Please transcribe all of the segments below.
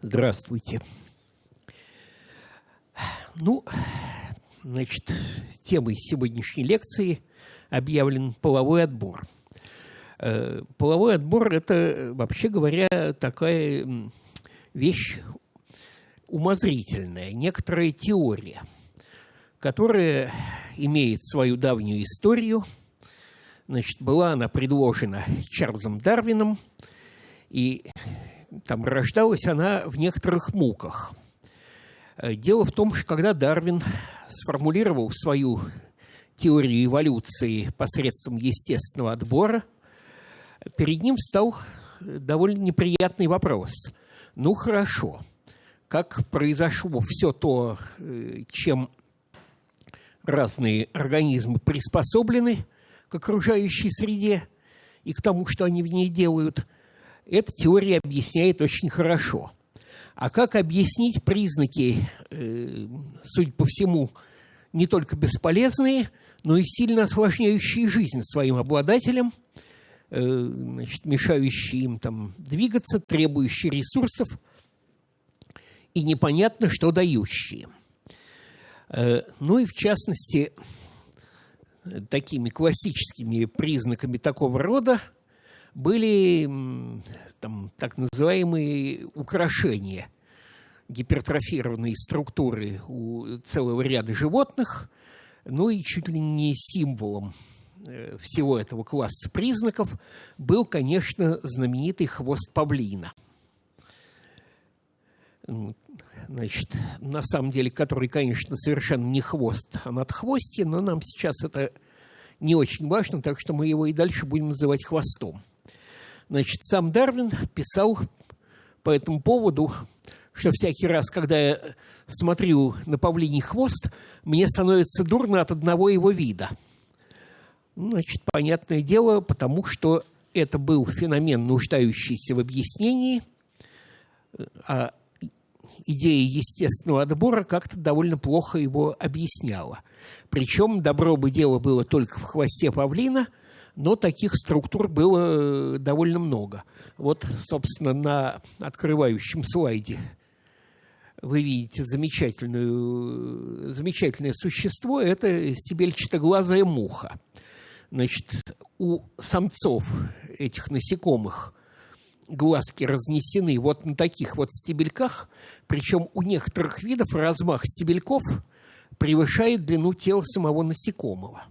Здравствуйте. Ну, значит, темой сегодняшней лекции объявлен половой отбор. Э, половой отбор – это, вообще говоря, такая вещь умозрительная, некоторая теория, которая имеет свою давнюю историю. Значит, была она предложена Чарльзом Дарвином, и там рождалась она в некоторых муках. Э, дело в том, что когда Дарвин сформулировал свою теорию эволюции посредством естественного отбора, перед ним стал довольно неприятный вопрос. Ну хорошо, как произошло все то, э, чем разные организмы приспособлены к окружающей среде и к тому, что они в ней делают, эта теория объясняет очень хорошо. А как объяснить признаки, э, судя по всему, не только бесполезные, но и сильно осложняющие жизнь своим обладателям, э, значит, мешающие им там двигаться, требующие ресурсов и непонятно, что дающие. Э, ну и в частности, такими классическими признаками такого рода были там, так называемые украшения гипертрофированные структуры у целого ряда животных, ну и чуть ли не символом э, всего этого класса признаков был, конечно, знаменитый хвост павлина. Значит, на самом деле, который, конечно, совершенно не хвост, а надхвостье, но нам сейчас это не очень важно, так что мы его и дальше будем называть хвостом. Значит, сам Дарвин писал по этому поводу, что всякий раз, когда я смотрю на павлиний хвост, мне становится дурно от одного его вида. Значит, понятное дело, потому что это был феномен, нуждающийся в объяснении, а идея естественного отбора как-то довольно плохо его объясняла. Причем добро бы дело было только в хвосте павлина, но таких структур было э, довольно много. Вот, собственно, на открывающем слайде вы видите замечательную, замечательное существо – это стебельчатоглазая муха. Значит, у самцов этих насекомых глазки разнесены вот на таких вот стебельках, причем у некоторых видов размах стебельков превышает длину тела самого насекомого.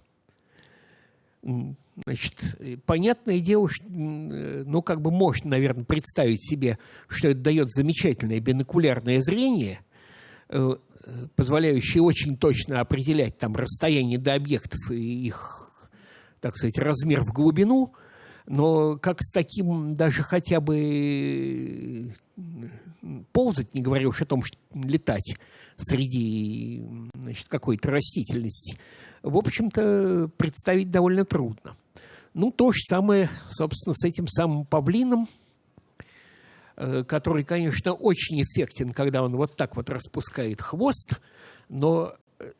Значит, понятное дело, что, ну, как бы можно, наверное, представить себе, что это дает замечательное бинокулярное зрение, э, позволяющее очень точно определять там расстояние до объектов и их, так сказать, размер в глубину, но как с таким даже хотя бы ползать, не говоря уж о том, что летать среди значит, какой-то растительности, в общем-то, представить довольно трудно. Ну, то же самое, собственно, с этим самым павлином, э, который, конечно, очень эффектен, когда он вот так вот распускает хвост, но, э,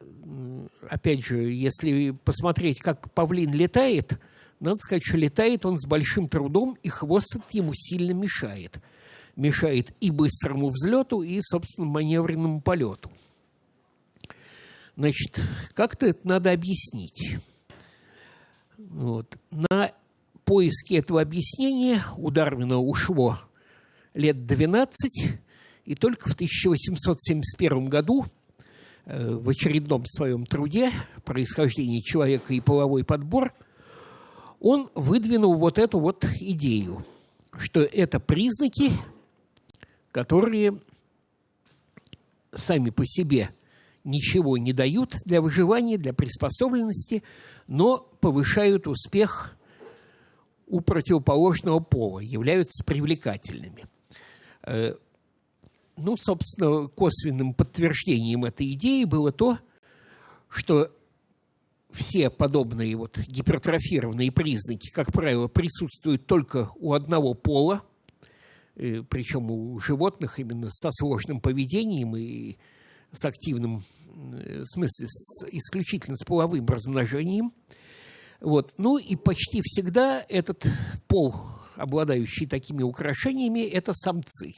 опять же, если посмотреть, как павлин летает, надо сказать, что летает он с большим трудом, и хвост ему сильно мешает. Мешает и быстрому взлету, и, собственно, маневренному полету. Значит, как-то это надо объяснить. Вот. На поиски этого объяснения у Дарвина ушло лет 12, и только в 1871 году э, в очередном своем труде «Происхождение человека и половой подбор» он выдвинул вот эту вот идею, что это признаки, которые сами по себе ничего не дают для выживания, для приспособленности, но повышают успех у противоположного пола, являются привлекательными. Э, ну, собственно, косвенным подтверждением этой идеи было то, что все подобные вот гипертрофированные признаки, как правило, присутствуют только у одного пола, э, причем у животных именно со сложным поведением и с активным Э, в смысле, с, исключительно с половым размножением. Вот. Ну и почти всегда этот пол, обладающий такими украшениями, это самцы.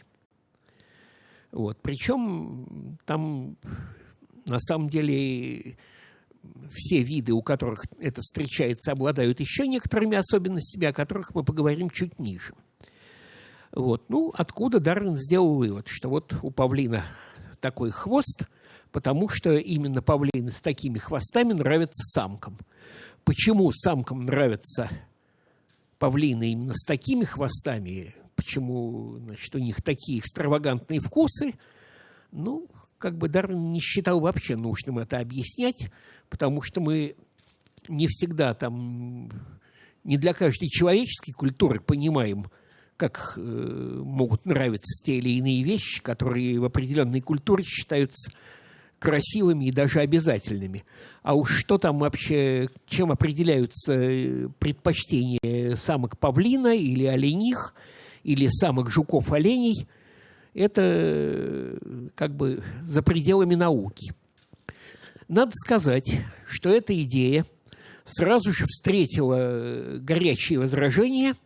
Вот. Причем там на самом деле все виды, у которых это встречается, обладают еще некоторыми особенностями, о которых мы поговорим чуть ниже. Вот. Ну, откуда Дарвин сделал вывод, что вот у павлина такой хвост, потому что именно павлины с такими хвостами нравятся самкам. Почему самкам нравятся павлины именно с такими хвостами, почему значит, у них такие экстравагантные вкусы, ну, как бы Дарвин не считал вообще нужным это объяснять, потому что мы не всегда там, не для каждой человеческой культуры понимаем, как э, могут нравиться те или иные вещи, которые в определенной культуре считаются красивыми и даже обязательными. А уж что там вообще, чем определяются э, предпочтения самок павлина или олених, или самок жуков-оленей, это как бы за пределами науки. Надо сказать, что эта идея сразу же встретила э, горячие возражения –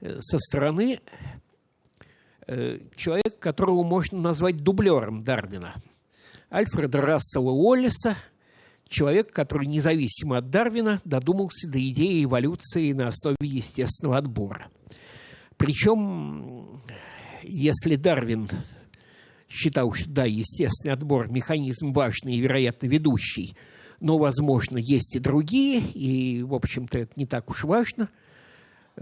Э, со стороны э, человека, которого можно назвать дублером Дарвина. Альфреда Рассела Уоллеса, человек, который независимо от Дарвина додумался до идеи эволюции на основе естественного отбора. Причем, если Дарвин считал, что да, естественный отбор – механизм важный и, вероятно, ведущий, но, возможно, есть и другие, и, в общем-то, это не так уж важно –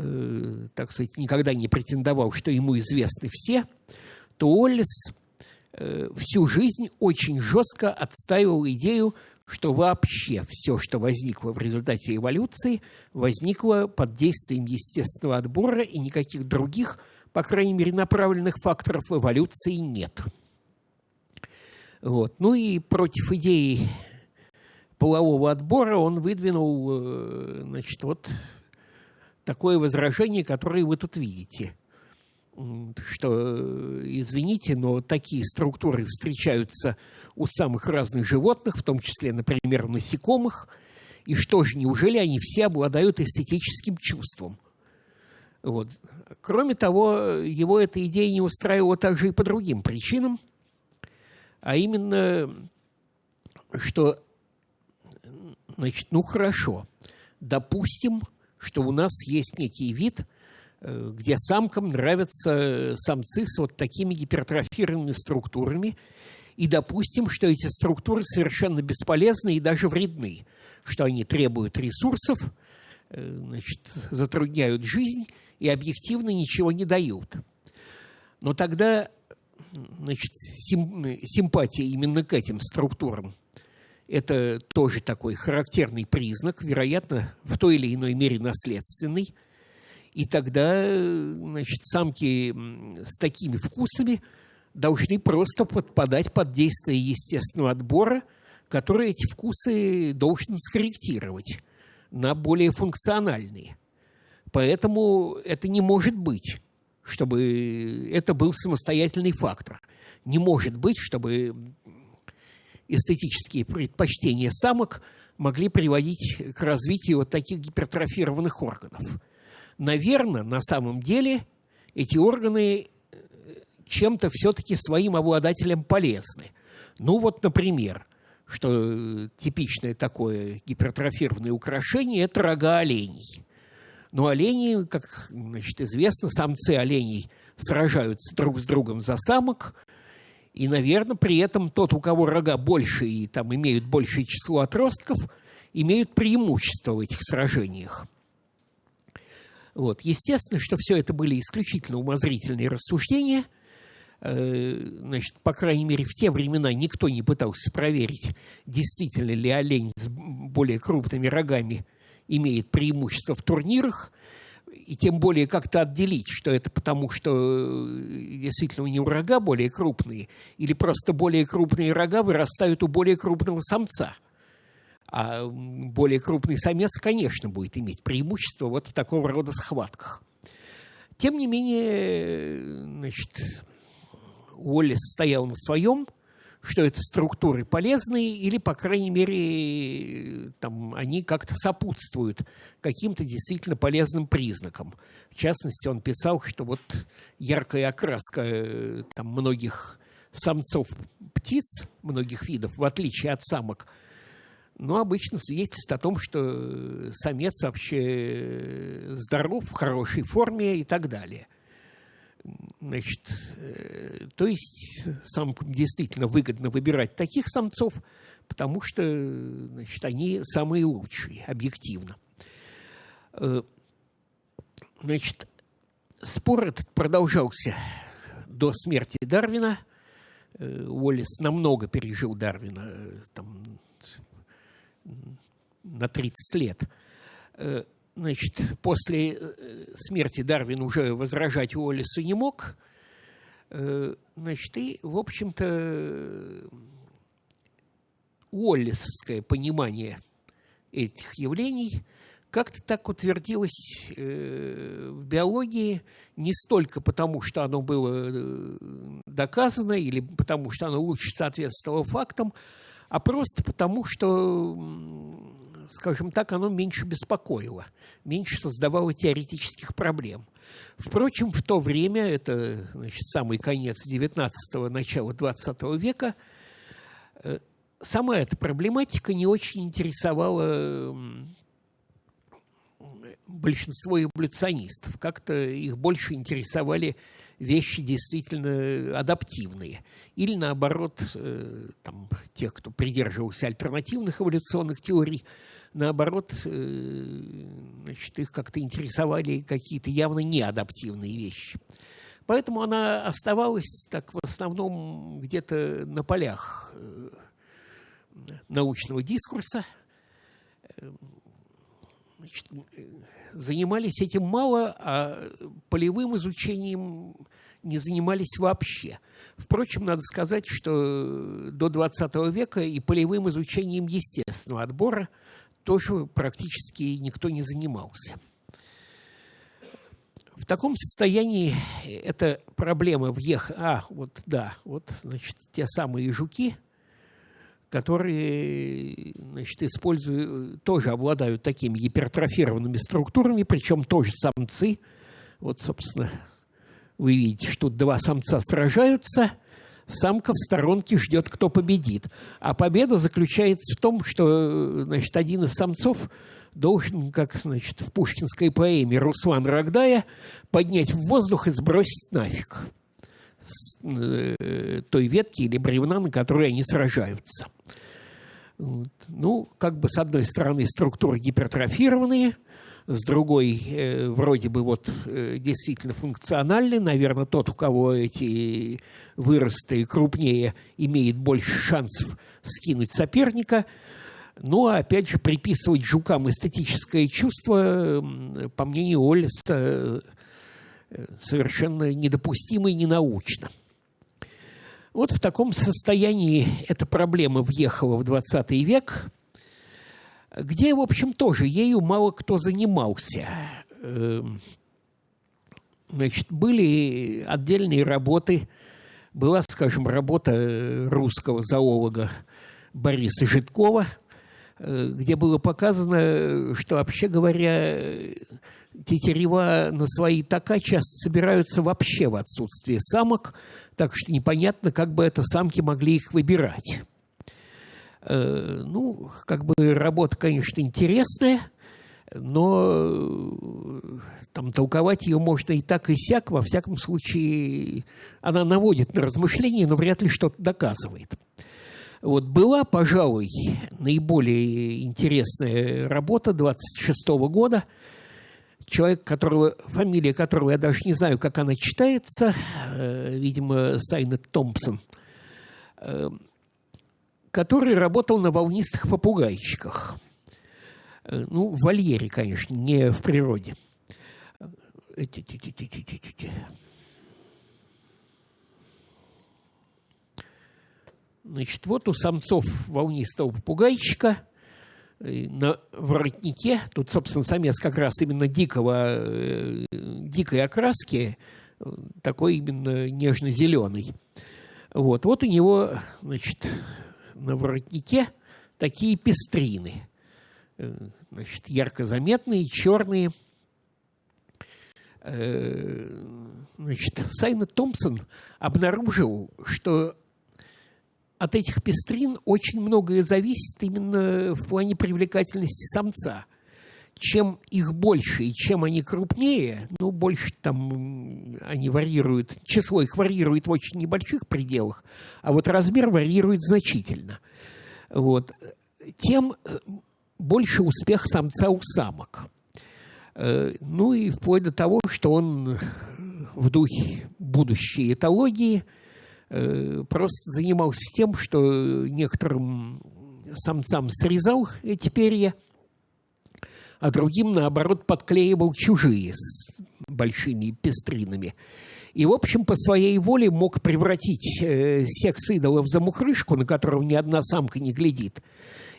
Э, так сказать, никогда не претендовал, что ему известны все, то Уоллес э, всю жизнь очень жестко отстаивал идею, что вообще все, что возникло в результате эволюции, возникло под действием естественного отбора, и никаких других, по крайней мере, направленных факторов эволюции нет. Вот. Ну и против идеи полового отбора он выдвинул э, значит, вот такое возражение, которое вы тут видите. Что, извините, но такие структуры встречаются у самых разных животных, в том числе, например, насекомых. И что же, неужели они все обладают эстетическим чувством? Вот. Кроме того, его эта идея не устраивала также и по другим причинам, а именно, что, значит, ну хорошо, допустим, что у нас есть некий вид, э, где самкам нравятся самцы с вот такими гипертрофированными структурами, и допустим, что эти структуры совершенно бесполезны и даже вредны, что они требуют ресурсов, э, значит, затрудняют жизнь и объективно ничего не дают. Но тогда значит, сим, симпатия именно к этим структурам – это тоже такой характерный признак, вероятно, в той или иной мере наследственный. И тогда значит, самки с такими вкусами должны просто подпадать под действие естественного отбора, который эти вкусы должен скорректировать на более функциональные. Поэтому это не может быть, чтобы это был самостоятельный фактор. Не может быть, чтобы эстетические предпочтения самок могли приводить к развитию вот таких гипертрофированных органов. Наверное, на самом деле эти органы э, чем-то все-таки своим обладателям полезны. Ну вот, например, что типичное такое гипертрофированное украшение – это рога оленей. Но олени, как значит, известно, самцы оленей сражаются друг с другом за самок, и, наверное, при этом тот, у кого рога больше и там имеют большее число отростков, имеют преимущество в этих сражениях. Вот. Естественно, что все это были исключительно умозрительные рассуждения. Э, значит, по крайней мере, в те времена никто не пытался проверить, действительно ли олень с более крупными рогами имеет преимущество в турнирах и тем более как-то отделить, что это потому, что э, действительно у него рога более крупные, или просто более крупные рога вырастают у более крупного самца. А более крупный самец, конечно, будет иметь преимущество вот в такого рода схватках. Тем не менее, значит, Уоллес стоял на своем, что это структуры полезные или, по крайней мере, там, они как-то сопутствуют каким-то действительно полезным признакам. В частности, он писал, что вот яркая окраска э, там, многих самцов птиц, многих видов, в отличие от самок, но ну, обычно свидетельствует о том, что самец вообще здоров, в хорошей форме и так далее – Значит, э, то есть самкам действительно выгодно выбирать таких самцов, потому что значит, они самые лучшие, объективно. Э, значит, спор этот продолжался до смерти Дарвина. Э, Уоллес намного пережил Дарвина, там, на 30 лет значит, после э, смерти Дарвин уже возражать Уоллесу не мог. Э, значит, и, в общем-то, Уоллесовское понимание этих явлений как-то так утвердилось э, в биологии не столько потому, что оно было доказано или потому, что оно лучше соответствовало фактам, а просто потому, что скажем так, оно меньше беспокоило, меньше создавало теоретических проблем. Впрочем, в то время, это значит, самый конец XIX – начало XX века, э, сама эта проблематика не очень интересовала большинство эволюционистов. Как-то их больше интересовали вещи действительно адаптивные. Или наоборот, э, там, тех, кто придерживался альтернативных эволюционных теорий, наоборот, э, значит, их как-то интересовали какие-то явно неадаптивные вещи. Поэтому она оставалась так в основном где-то на полях э, научного дискурса. Значит, занимались этим мало, а полевым изучением не занимались вообще. Впрочем, надо сказать, что до XX века и полевым изучением естественного отбора – тоже практически никто не занимался. В таком состоянии эта проблема въех... А, вот, да, вот, значит, те самые жуки, которые, значит, используют, тоже обладают такими гипертрофированными структурами, причем тоже самцы. Вот, собственно, вы видите, что два самца сражаются – самка в сторонке ждет, кто победит. А победа заключается в том, что значит, один из самцов должен, как значит, в пушкинской поэме Руслан Рогдая, поднять в воздух и сбросить нафиг с э, той ветки или бревна, на которой они сражаются. Ну, как бы с одной стороны структуры гипертрофированные – с другой э, вроде бы вот э, действительно функциональный. Наверное, тот, у кого эти выросты крупнее, имеет больше шансов скинуть соперника. Ну, а опять же, приписывать жукам эстетическое чувство, по мнению Оллиса, э, совершенно недопустимо и ненаучно. Вот в таком состоянии эта проблема въехала в 20 век – где, в общем, тоже ею мало кто занимался. Эм, значит, были отдельные работы. Была, скажем, работа русского зоолога Бориса Житкова, э, где было показано, что, вообще говоря, тетерева на свои така часто собираются вообще в отсутствие самок, так что непонятно, как бы это самки могли их выбирать. Э, ну, как бы работа, конечно, интересная, но э, там толковать ее можно и так, и сяк. Во всяком случае, она наводит на размышления, но вряд ли что-то доказывает. Вот была, пожалуй, наиболее интересная работа 26 -го года. Человек, которого, фамилия которого я даже не знаю, как она читается, э, видимо, Сайнет Томпсон – который работал на волнистых попугайчиках. Э, ну, в вольере, конечно, не в природе. Значит, вот у самцов волнистого попугайчика э, на воротнике, тут, собственно, самец как раз именно дикого, э, дикой окраски, такой именно нежно-зеленый – Вот, вот у него, значит, на воротнике такие пестрины. Э, значит, ярко заметные, черные. Э, значит, Сайна Томпсон обнаружил, что от этих пестрин очень многое зависит именно в плане привлекательности самца. Чем их больше и чем они крупнее, ну, больше там они варьируют, число их варьирует в очень небольших пределах, а вот размер варьирует значительно. Вот. Тем больше успех самца у самок. Э, ну и вплоть до того, что он в духе будущей этологии э, просто занимался тем, что некоторым самцам срезал эти перья, а другим, наоборот, подклеивал чужие с большими пестринами. И, в общем, по своей воле мог превратить э, секс идола в замухрышку, на которого ни одна самка не глядит –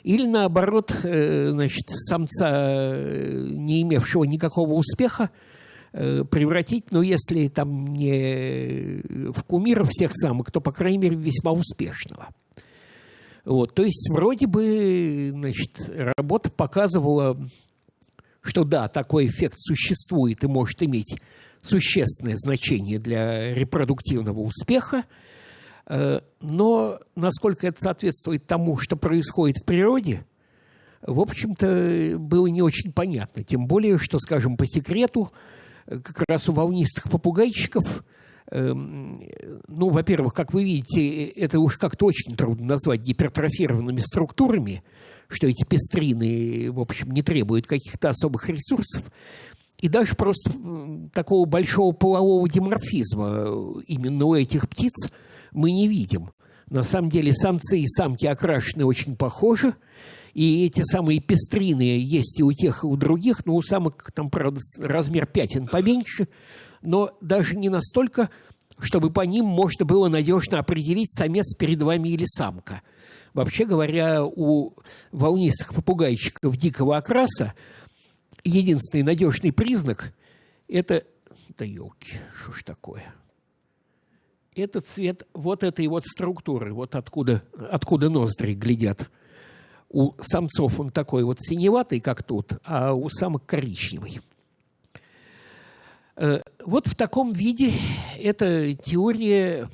или наоборот, э, значит, самца, э, не имевшего никакого успеха, превратить, ну, если там не в кумира всех самок, то, по крайней мере, весьма успешного. Вот, то есть вроде бы, значит, работа показывала, что да, такой эффект существует и может иметь существенное значение для репродуктивного успеха – Э, но насколько это соответствует тому, что происходит в природе, в общем-то, было не очень понятно. Тем более, что, скажем, по секрету, э, как раз у волнистых попугайчиков, эм, ну, во-первых, как вы видите, это уж как-то очень трудно назвать гипертрофированными структурами, что эти пестрины, в общем, не требуют каких-то особых ресурсов. И даже просто такого большого полового диморфизма э, именно у этих птиц – мы не видим. На самом деле самцы и самки окрашены очень похожи, и эти самые пестрины есть и у тех, и у других, но у самок там, правда, размер пятен поменьше, но даже не настолько, чтобы по ним можно было надежно определить, самец перед вами или самка. Вообще говоря, у волнистых попугайчиков дикого окраса единственный надежный признак – это… Да елки, что ж такое – это цвет вот этой вот структуры, вот откуда, откуда ноздри глядят. У самцов он такой вот синеватый, как тут, а у самок коричневый. Э, вот в таком виде эта теория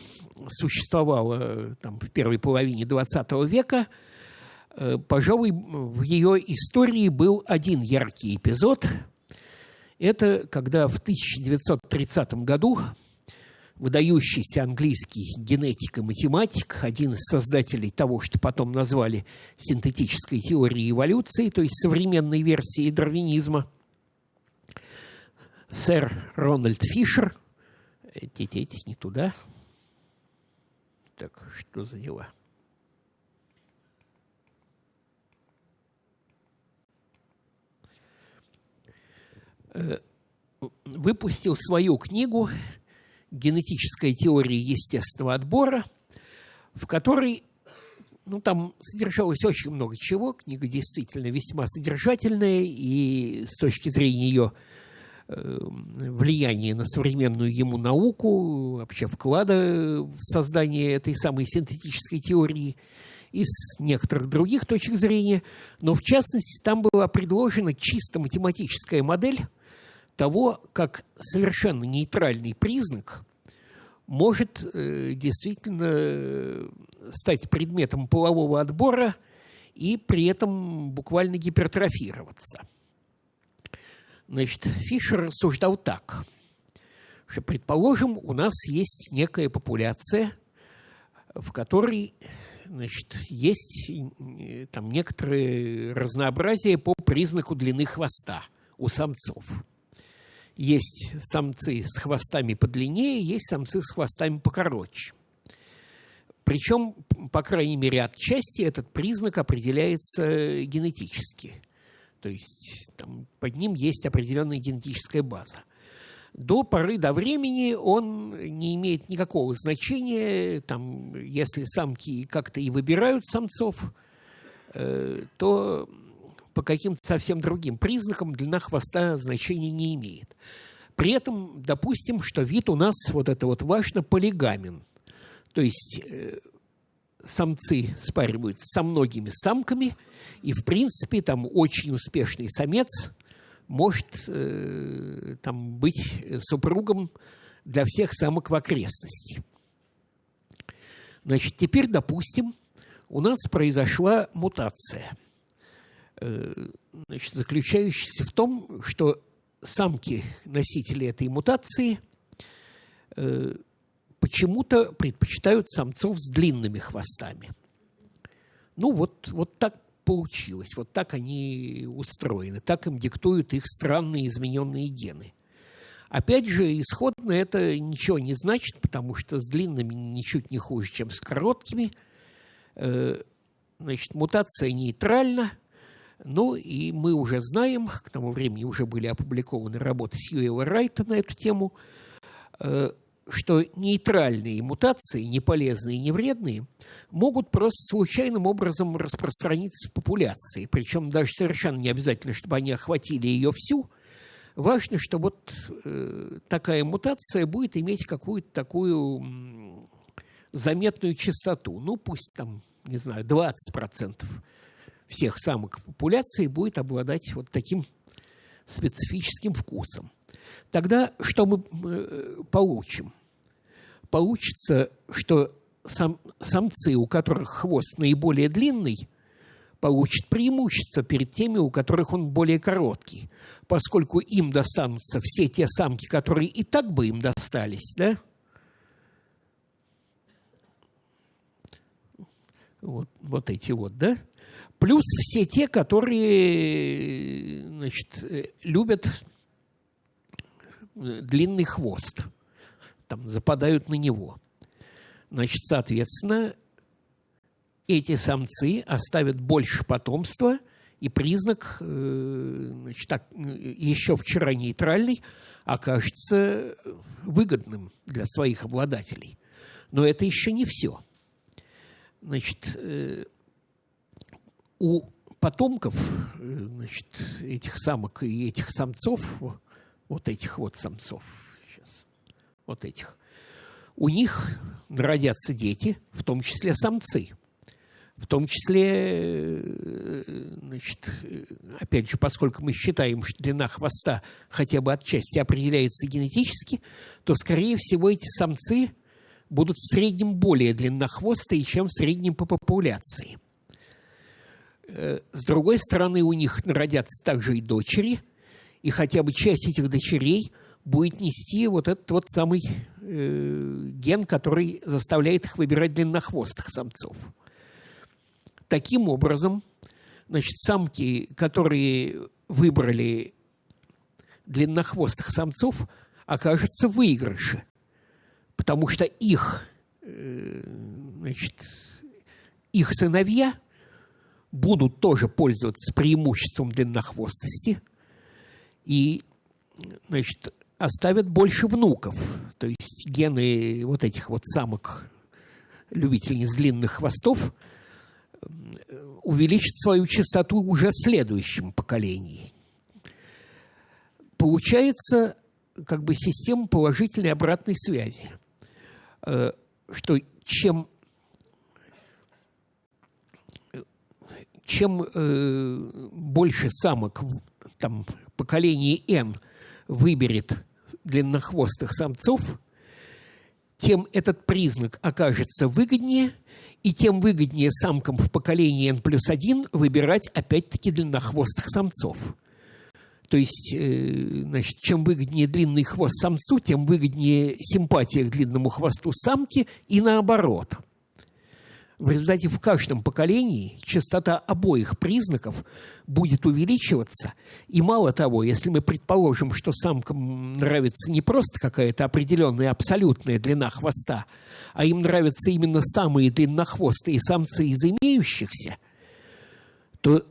существовала там, в первой половине XX века. Э, пожалуй, в ее истории был один яркий эпизод. Это когда в 1930 году выдающийся английский генетик и математик, один из создателей того, что потом назвали синтетической теорией эволюции, то есть современной версией дарвинизма, сэр Рональд Фишер. Эти, не туда. Так, что за дела? Э, выпустил свою книгу генетическая теория естественного отбора, в которой ну, там содержалось очень много чего. Книга действительно весьма содержательная, и с точки зрения ее э, влияния на современную ему науку, вообще вклада в создание этой самой синтетической теории, и с некоторых других точек зрения. Но, в частности, там была предложена чисто математическая модель того, как совершенно нейтральный признак может э, действительно стать предметом полового отбора и при этом буквально гипертрофироваться. Значит, Фишер рассуждал так, что, предположим, у нас есть некая популяция, в которой значит, есть э, там некоторые разнообразие по признаку длины хвоста у самцов – есть самцы с хвостами подлиннее, есть самцы с хвостами покороче. Причем, по крайней мере, отчасти этот признак определяется генетически. То есть там, под ним есть определенная генетическая база. До поры до времени он не имеет никакого значения. Там, если самки как-то и выбирают самцов, э, то по каким-то совсем другим признакам длина хвоста значения не имеет. При этом допустим, что вид у нас, вот это вот важно, полигамен. То есть самцы спариваются со многими самками, и, в принципе, там очень успешный самец может э, там быть супругом для всех самок в окрестности. Значит, теперь, допустим, у нас произошла мутация, э, значит, заключающаяся в том, что самки, носители этой мутации, э, почему-то предпочитают самцов с длинными хвостами. Ну, вот, вот так получилось, вот так они устроены, так им диктуют их странные измененные гены. Опять же, исходно это ничего не значит, потому что с длинными ничуть не хуже, чем с короткими. Э, значит, мутация нейтральна, ну и мы уже знаем, к тому времени уже были опубликованы работы Сьюэла Райта на эту тему, э, что нейтральные мутации, не полезные и не вредные, могут просто случайным образом распространиться в популяции. Причем даже совершенно не обязательно, чтобы они охватили ее всю. Важно, что вот э, такая мутация будет иметь какую-то такую заметную частоту. Ну, пусть там, не знаю, 20% всех самок популяции будет обладать вот таким специфическим вкусом. Тогда что мы э, получим? Получится, что сам, самцы, у которых хвост наиболее длинный, получат преимущество перед теми, у которых он более короткий, поскольку им достанутся все те самки, которые и так бы им достались, да? Вот, вот эти вот, да? Плюс все те, которые значит, э, любят длинный хвост, там западают на него. Значит, соответственно, эти самцы оставят больше потомства, и признак, э, значит, так, еще вчера нейтральный, окажется выгодным для своих обладателей. Но это еще не все. Значит, э, у потомков значит, этих самок и этих самцов вот этих вот самцов, сейчас, вот этих, у них родятся дети, в том числе самцы. В том числе, значит, опять же, поскольку мы считаем, что длина хвоста хотя бы отчасти определяется генетически, то, скорее всего, эти самцы будут в среднем более длиннохвостые, чем в среднем по популяции. Э, с другой стороны, у них родятся также и дочери – и хотя бы часть этих дочерей будет нести вот этот вот самый э, ген, который заставляет их выбирать длиннохвостых самцов. Таким образом, значит, самки, которые выбрали длиннохвостых самцов, окажутся в потому что их, э, значит, их сыновья будут тоже пользоваться преимуществом длиннохвостости – и значит, оставят больше внуков. То есть гены вот этих вот самок, любительниц длинных хвостов, увеличат свою частоту уже в следующем поколении. Получается как бы система положительной обратной связи, э, что чем чем э, больше самок там поколение N выберет длиннохвостых самцов, тем этот признак окажется выгоднее, и тем выгоднее самкам в поколении N плюс 1 выбирать опять-таки длиннохвостых самцов. То есть, э, значит, чем выгоднее длинный хвост самцу, тем выгоднее симпатия к длинному хвосту самки и наоборот – в результате в каждом поколении частота обоих признаков будет увеличиваться. И мало того, если мы предположим, что самкам нравится не просто какая-то определенная абсолютная длина хвоста, а им нравятся именно самые длиннохвостые самцы из имеющихся, то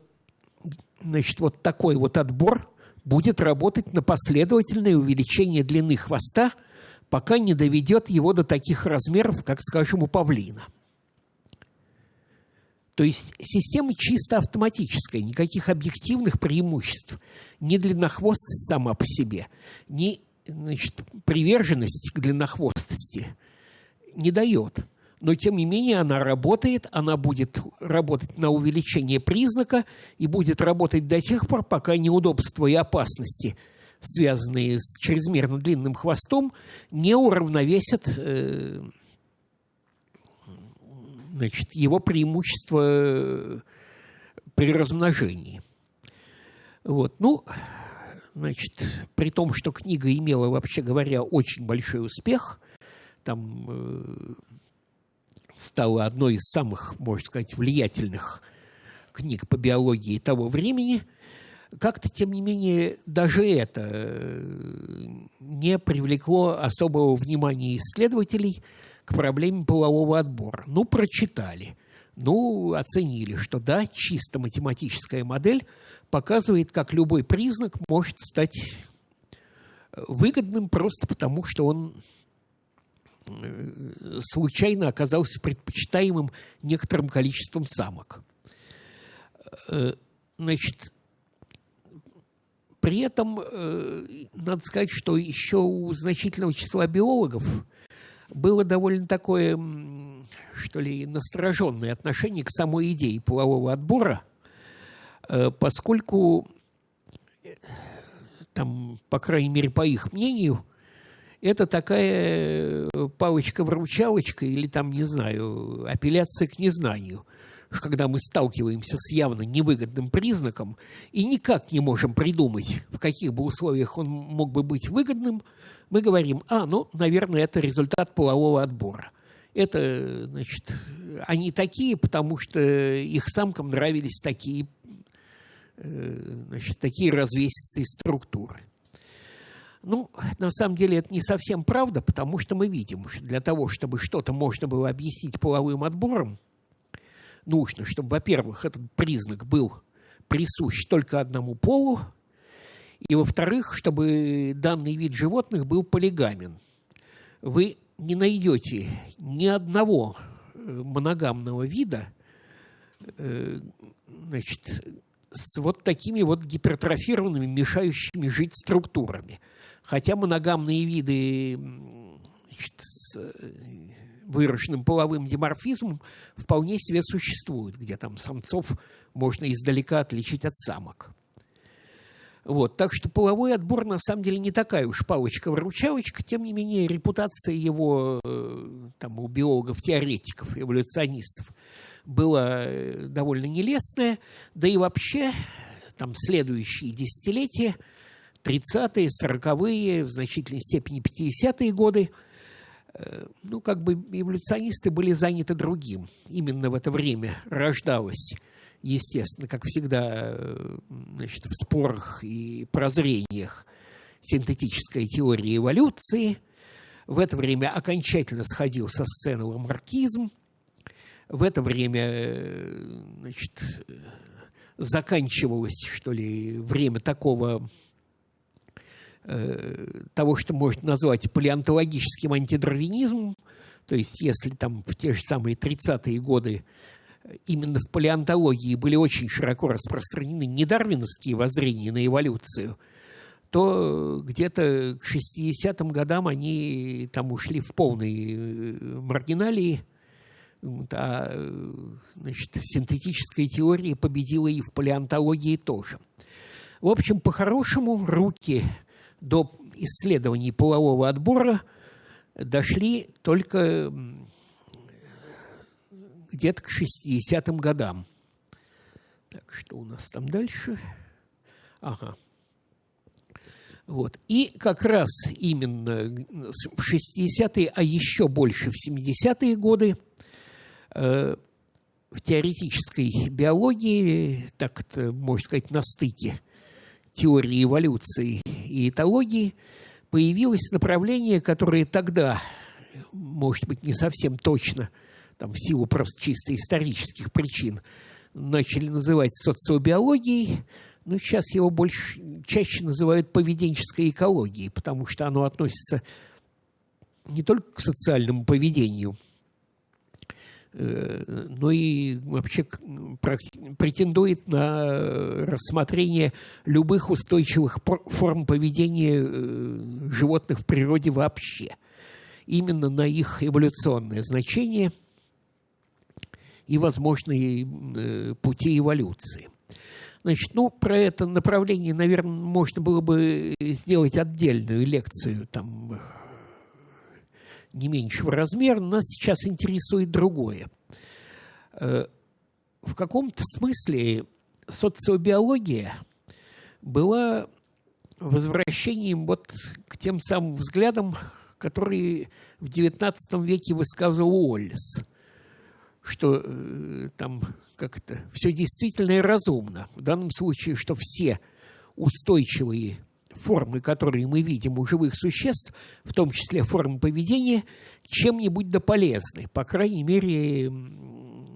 значит, вот такой вот отбор будет работать на последовательное увеличение длины хвоста, пока не доведет его до таких размеров, как, скажем, у павлина. То есть система чисто автоматическая, никаких объективных преимуществ. Ни длиннохвостость сама по себе, ни значит, приверженность к длиннохвостости не дает. но тем не менее она работает, она будет работать на увеличение признака и будет работать до тех пор, пока неудобства и опасности, связанные с чрезмерно длинным хвостом, не уравновесят э, значит, его преимущество при размножении. Вот. Ну, значит, при том, что книга имела, вообще говоря, очень большой успех, там э, стала одной из самых, можно сказать, влиятельных книг по биологии того времени, как-то, тем не менее, даже это э, не привлекло особого внимания исследователей к проблеме полового отбора. Ну, прочитали, ну, оценили, что да, чисто математическая модель показывает, как любой признак может стать выгодным просто потому, что он Э, случайно оказался предпочитаемым некоторым количеством самок. Э, значит, при этом э, надо сказать, что еще у значительного числа биологов было довольно такое, что ли, настороженное отношение к самой идее полового отбора, поскольку там, по крайней мере, по их мнению, это такая э, палочка-вручалочка или там, не знаю, апелляция к незнанию, когда мы сталкиваемся с явно невыгодным признаком и никак не можем придумать, в каких бы условиях он мог бы быть выгодным, мы говорим, а, ну, наверное, это результат полового отбора. Это, значит, они такие, потому что их самкам нравились такие, э, значит, такие развесистые структуры. Ну, на самом деле это не совсем правда, потому что мы видим, что для того, чтобы что-то можно было объяснить половым отбором, нужно, чтобы, во-первых, этот признак был присущ только одному полу, и, во-вторых, чтобы данный вид животных был полигамен. Вы не найдете ни одного э, моногамного вида, э, значит, с вот такими вот гипертрофированными, мешающими жить структурами – Хотя моногамные виды значит, с э, выраженным половым диморфизмом вполне себе существуют, где там самцов можно издалека отличить от самок. Вот, так что половой отбор на самом деле не такая уж палочка-выручалочка, тем не менее репутация его э, там, у биологов-теоретиков, эволюционистов была э, довольно нелестная, да и вообще там следующие десятилетия – 30-е, 40-е, в значительной степени 50-е годы, э, ну, как бы эволюционисты были заняты другим. Именно в это время рождалась, естественно, как всегда, э, значит, в спорах и прозрениях синтетическая теория эволюции. В это время окончательно сходил со сцены ламаркизм. В это время, э, значит, заканчивалось, что ли, время такого Э, того, что можно назвать палеонтологическим антидарвинизмом, то есть если там в те же самые 30-е годы именно в палеонтологии были очень широко распространены недарвиновские воззрения на эволюцию, то где-то к 60-м годам они там ушли в полные э, маргиналии, а значит, синтетическая теория победила и в палеонтологии тоже. В общем, по-хорошему, руки до исследований полового отбора дошли только где-то к 60-м годам. Так, что у нас там дальше? Ага. Вот. И как раз именно в 60-е, а еще больше в 70-е годы э, в теоретической биологии, так это, можно сказать, на стыке теории эволюции и этологии появилось направление, которое тогда, может быть, не совсем точно, там, в силу просто чисто исторических причин, начали называть социобиологией, но сейчас его больше, чаще называют поведенческой экологией, потому что оно относится не только к социальному поведению – Э, но и вообще претендует на рассмотрение любых устойчивых форм поведения э, животных в природе вообще. Именно на их эволюционное значение и возможные э, пути эволюции. Значит, ну, про это направление, наверное, можно было бы сделать отдельную лекцию, там, не меньшего размера. Нас сейчас интересует другое. Э, в каком-то смысле социобиология была возвращением вот к тем самым взглядам, которые в XIX веке высказывал Уоллес, что э, там как-то все действительно и разумно. В данном случае, что все устойчивые формы, которые мы видим у живых существ, в том числе формы поведения, чем-нибудь да полезны. По крайней мере,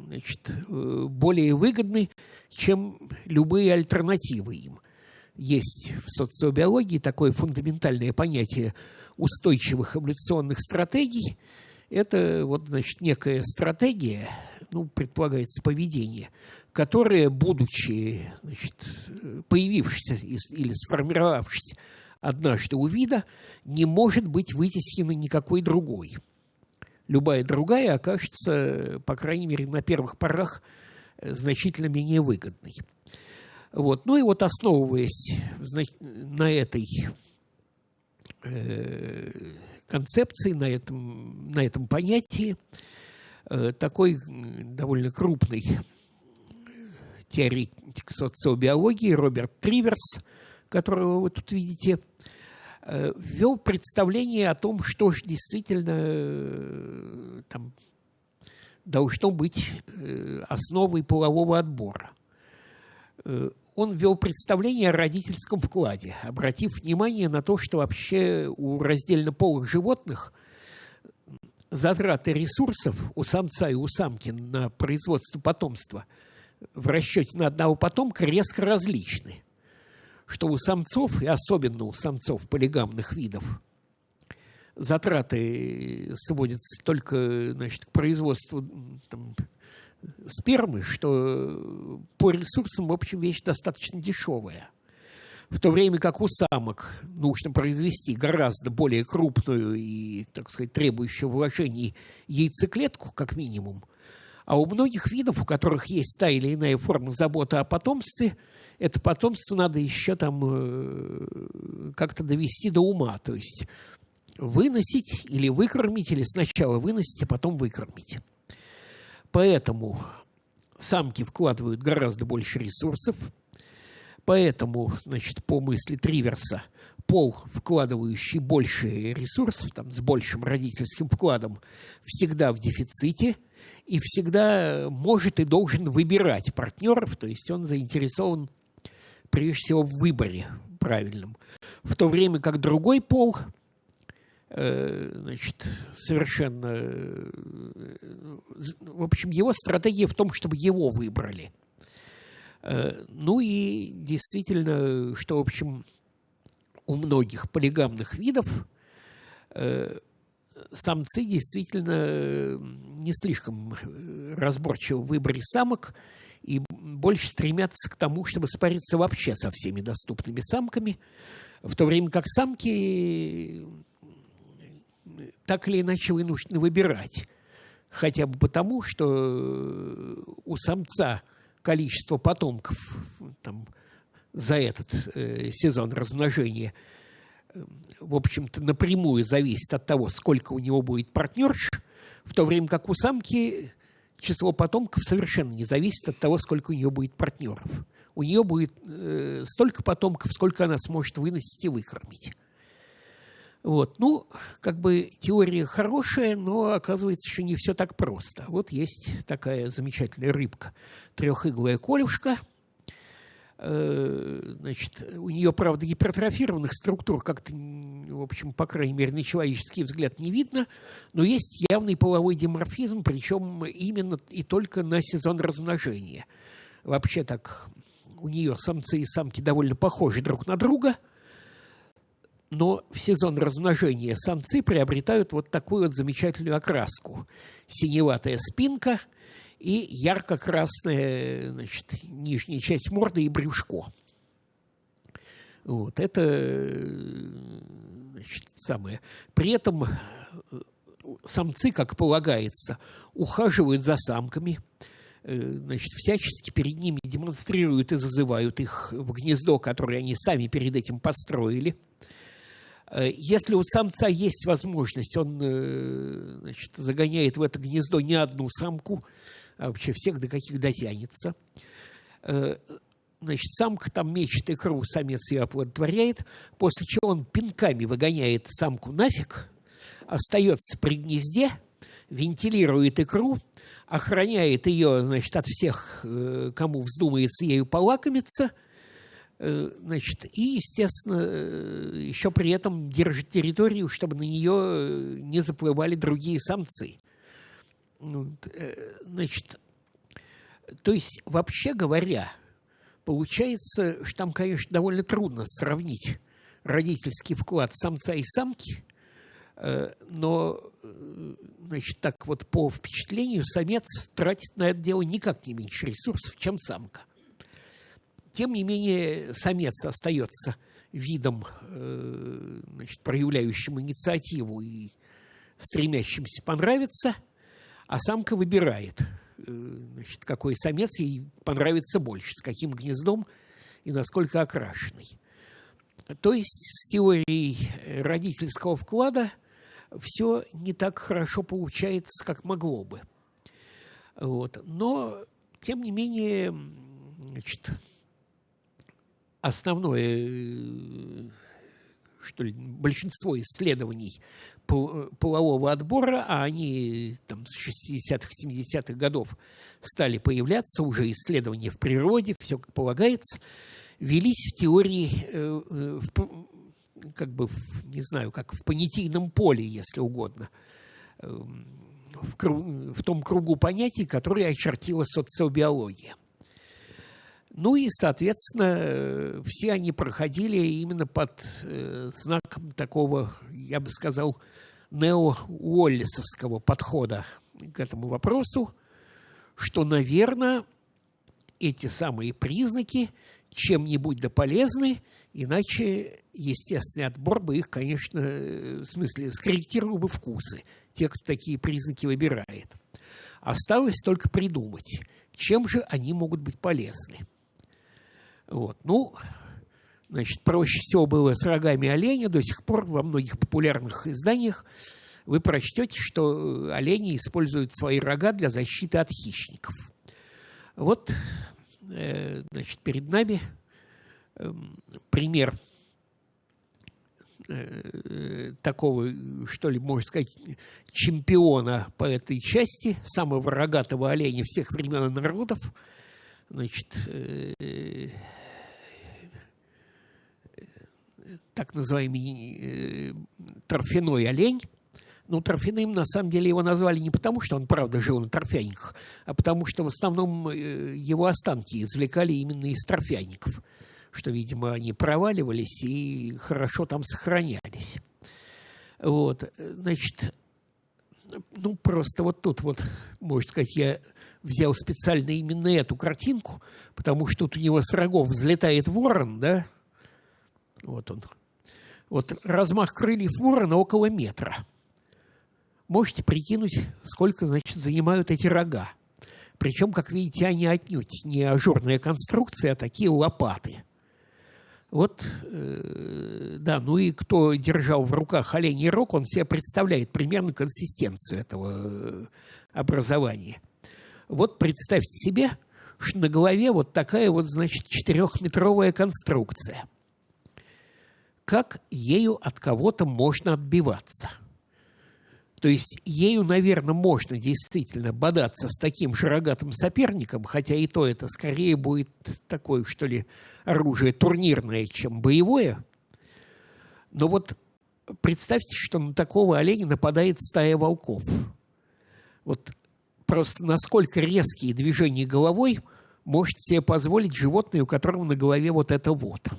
значит, э, более выгодны, чем любые альтернативы им. Есть в социобиологии такое фундаментальное понятие устойчивых эволюционных стратегий. Это вот, значит, некая стратегия, ну, предполагается поведение, которое, будучи значит, появившись или сформировавшись однажды у вида, не может быть вытеснено никакой другой – любая другая окажется, по крайней мере, на первых порах э, значительно менее выгодной. Вот. Ну и вот основываясь на этой э, концепции, на этом, на этом понятии, э, такой довольно крупный теоретик социобиологии Роберт Триверс, которого вы тут видите, Э, ввел представление о том, что же действительно э, там, должно быть э, основой полового отбора. Он ввел представление о родительском вкладе, обратив внимание на то, что вообще у раздельно полых животных затраты ресурсов у самца и у самки на производство потомства в расчете на одного потомка резко различны что у самцов, и особенно у самцов полигамных видов, затраты сводятся только значит, к производству там, спермы, что по ресурсам, в общем, вещь достаточно дешевая. В то время как у самок нужно произвести гораздо более крупную и, так сказать, требующую вложений яйцеклетку, как минимум, а у многих видов, у которых есть та или иная форма заботы о потомстве – это потомство надо еще там э, как-то довести до ума, то есть выносить или выкормить, или сначала выносить, а потом выкормить. Поэтому самки вкладывают гораздо больше ресурсов, поэтому, значит, по мысли Триверса, пол, вкладывающий больше ресурсов, там, с большим родительским вкладом, всегда в дефиците и всегда может и должен выбирать партнеров, то есть он заинтересован прежде всего в выборе правильном. В то время как другой пол значит, совершенно... Э, в общем, его стратегия в том, чтобы его выбрали. Э, ну и действительно, что, в общем, у многих полигамных видов самцы действительно не слишком разборчивы в самок, и больше стремятся к тому, чтобы спариться вообще со всеми доступными самками, в то время как самки так или иначе вынуждены выбирать. Хотя бы потому, что у самца количество потомков там, за этот э, сезон размножения, в общем-то, напрямую зависит от того, сколько у него будет партнерш, в то время как у самки число потомков совершенно не зависит от того, сколько у нее будет партнеров. У нее будет э, столько потомков, сколько она сможет выносить и выкормить. Вот. Ну, как бы теория хорошая, но оказывается, что не все так просто. Вот есть такая замечательная рыбка, трехиглая колюшка – Э, значит, у нее, правда, гипертрофированных структур как-то, в общем, по крайней мере, на человеческий взгляд не видно, но есть явный половой диморфизм, причем именно и только на сезон размножения. Вообще так у нее самцы и самки довольно похожи друг на друга, но в сезон размножения самцы приобретают вот такую вот замечательную окраску. Синеватая спинка – и ярко-красная значит, нижняя часть морды и брюшко. Вот, это значит, самое. При этом э, самцы, как полагается, ухаживают за самками, значит, всячески перед ними демонстрируют и зазывают их в гнездо, которое они сами перед этим построили. Если у самца есть возможность, он значит, загоняет в это гнездо не одну самку, а вообще всех до каких дотянется. Значит, самка там мечет икру, самец ее оплодотворяет, после чего он пинками выгоняет самку нафиг, остается при гнезде, вентилирует икру, охраняет ее, значит, от всех, э, кому вздумается ею полакомиться, э, значит, и, естественно, э, еще при этом держит территорию, чтобы на нее не заплывали другие самцы. Значит, то есть, вообще говоря, Получается, что там, конечно, довольно трудно сравнить родительский вклад самца и самки, э, но, э, значит, так вот по впечатлению самец тратит на это дело никак не меньше ресурсов, чем самка. Тем не менее, самец остается видом, э, значит, проявляющим инициативу и стремящимся понравиться, а самка выбирает – Э, значит, какой самец ей понравится больше, с каким гнездом и насколько окрашенный. То есть с теорией родительского вклада все не так хорошо получается, как могло бы. Вот. Но, тем не менее, значит, основное э, что ли, большинство исследований полового отбора, а они там с 60-х, 70-х годов стали появляться, уже исследования в природе, все как полагается, велись в теории, э, э, в, как бы, в, не знаю, как в понятийном поле, если угодно, эм, в, в том кругу понятий, которые очертила социобиология. Ну и, соответственно, все они проходили именно под э, знаком такого, я бы сказал, нео-уоллисовского подхода к этому вопросу, что, наверное, эти самые признаки чем-нибудь да полезны, иначе естественный отбор бы их, конечно, в смысле, скорректировал бы вкусы, те, кто такие признаки выбирает. Осталось только придумать, чем же они могут быть полезны. Вот. Ну, значит, проще всего было с рогами оленя. До сих пор во многих популярных изданиях вы прочтете, что олени используют свои рога для защиты от хищников. Вот, э, значит, перед нами э, пример э, такого, что ли, можно сказать, чемпиона по этой части, самого рогатого оленя всех времен и народов. Значит, э, так называемый э, торфяной олень. Ну, торфяным, на самом деле, его назвали не потому, что он, правда, жил на торфяниках, а потому что в основном э, его останки извлекали именно из торфяников, что, видимо, они проваливались и хорошо там сохранялись. Вот, значит, ну, просто вот тут вот, можно сказать, я взял специально именно эту картинку, потому что тут у него с рогов взлетает ворон, да, вот он, вот размах крыльев ворона около метра. Можете прикинуть, сколько, значит, занимают эти рога. Причем, как видите, они отнюдь не ажурная конструкция, а такие лопаты. Вот, э, да, ну и кто держал в руках оленей рог, он себе представляет примерно консистенцию этого э, образования. Вот представьте себе, что на голове вот такая вот, значит, четырехметровая конструкция – как ею от кого-то можно отбиваться. То есть ею, наверное, можно действительно бодаться с таким же рогатым соперником, хотя и то это скорее будет такое, что ли, оружие турнирное, чем боевое. Но вот представьте, что на такого оленя нападает стая волков. Вот просто насколько резкие движения головой может себе позволить животное, у которого на голове вот это вот –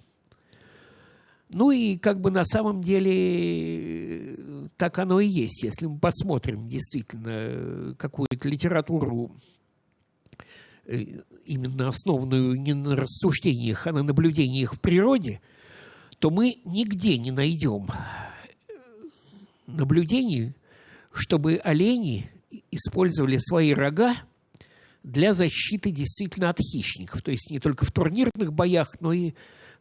ну и как бы на самом деле так оно и есть. Если мы посмотрим действительно какую-то литературу, э, именно основанную не на рассуждениях, а на наблюдениях в природе, то мы нигде не найдем наблюдений, чтобы олени использовали свои рога для защиты действительно от хищников. То есть не только в турнирных боях, но и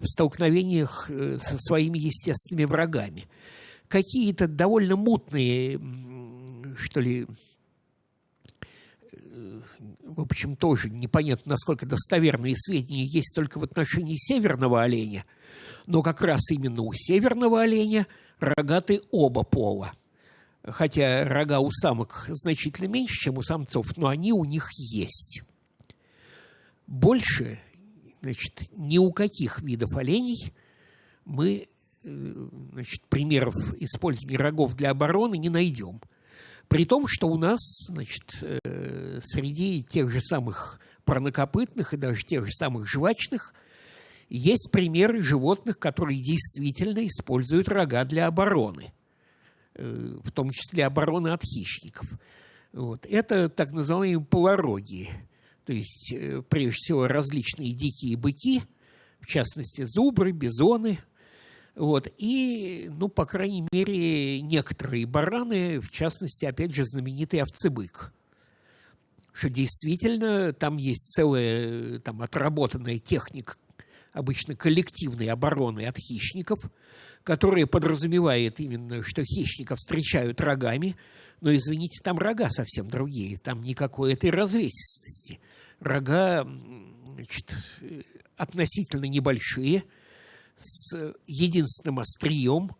столкновениях э, со своими естественными врагами. Какие-то довольно мутные, что ли, э, в общем, тоже непонятно, насколько достоверные сведения есть только в отношении северного оленя, но как раз именно у северного оленя рогаты оба пола. Хотя рога у самок значительно меньше, чем у самцов, но они у них есть. Больше значит, ни у каких видов оленей мы э, значит, примеров использования рогов для обороны не найдем. При том, что у нас значит, э, среди тех же самых парнокопытных и даже тех же самых жвачных есть примеры животных, которые действительно используют рога для обороны, э, в том числе обороны от хищников. Вот. Это так называемые полороги то есть, э, прежде всего, различные дикие быки, в частности, зубры, бизоны, вот, и, ну, по крайней мере, некоторые бараны, в частности, опять же, знаменитый овцебык, что действительно там есть целая там, отработанная техника, обычно коллективной обороны от хищников, которая подразумевает именно, что хищников встречают рогами, но, извините, там рога совсем другие, там никакой этой развесистости – рога значит, относительно небольшие, с единственным острием,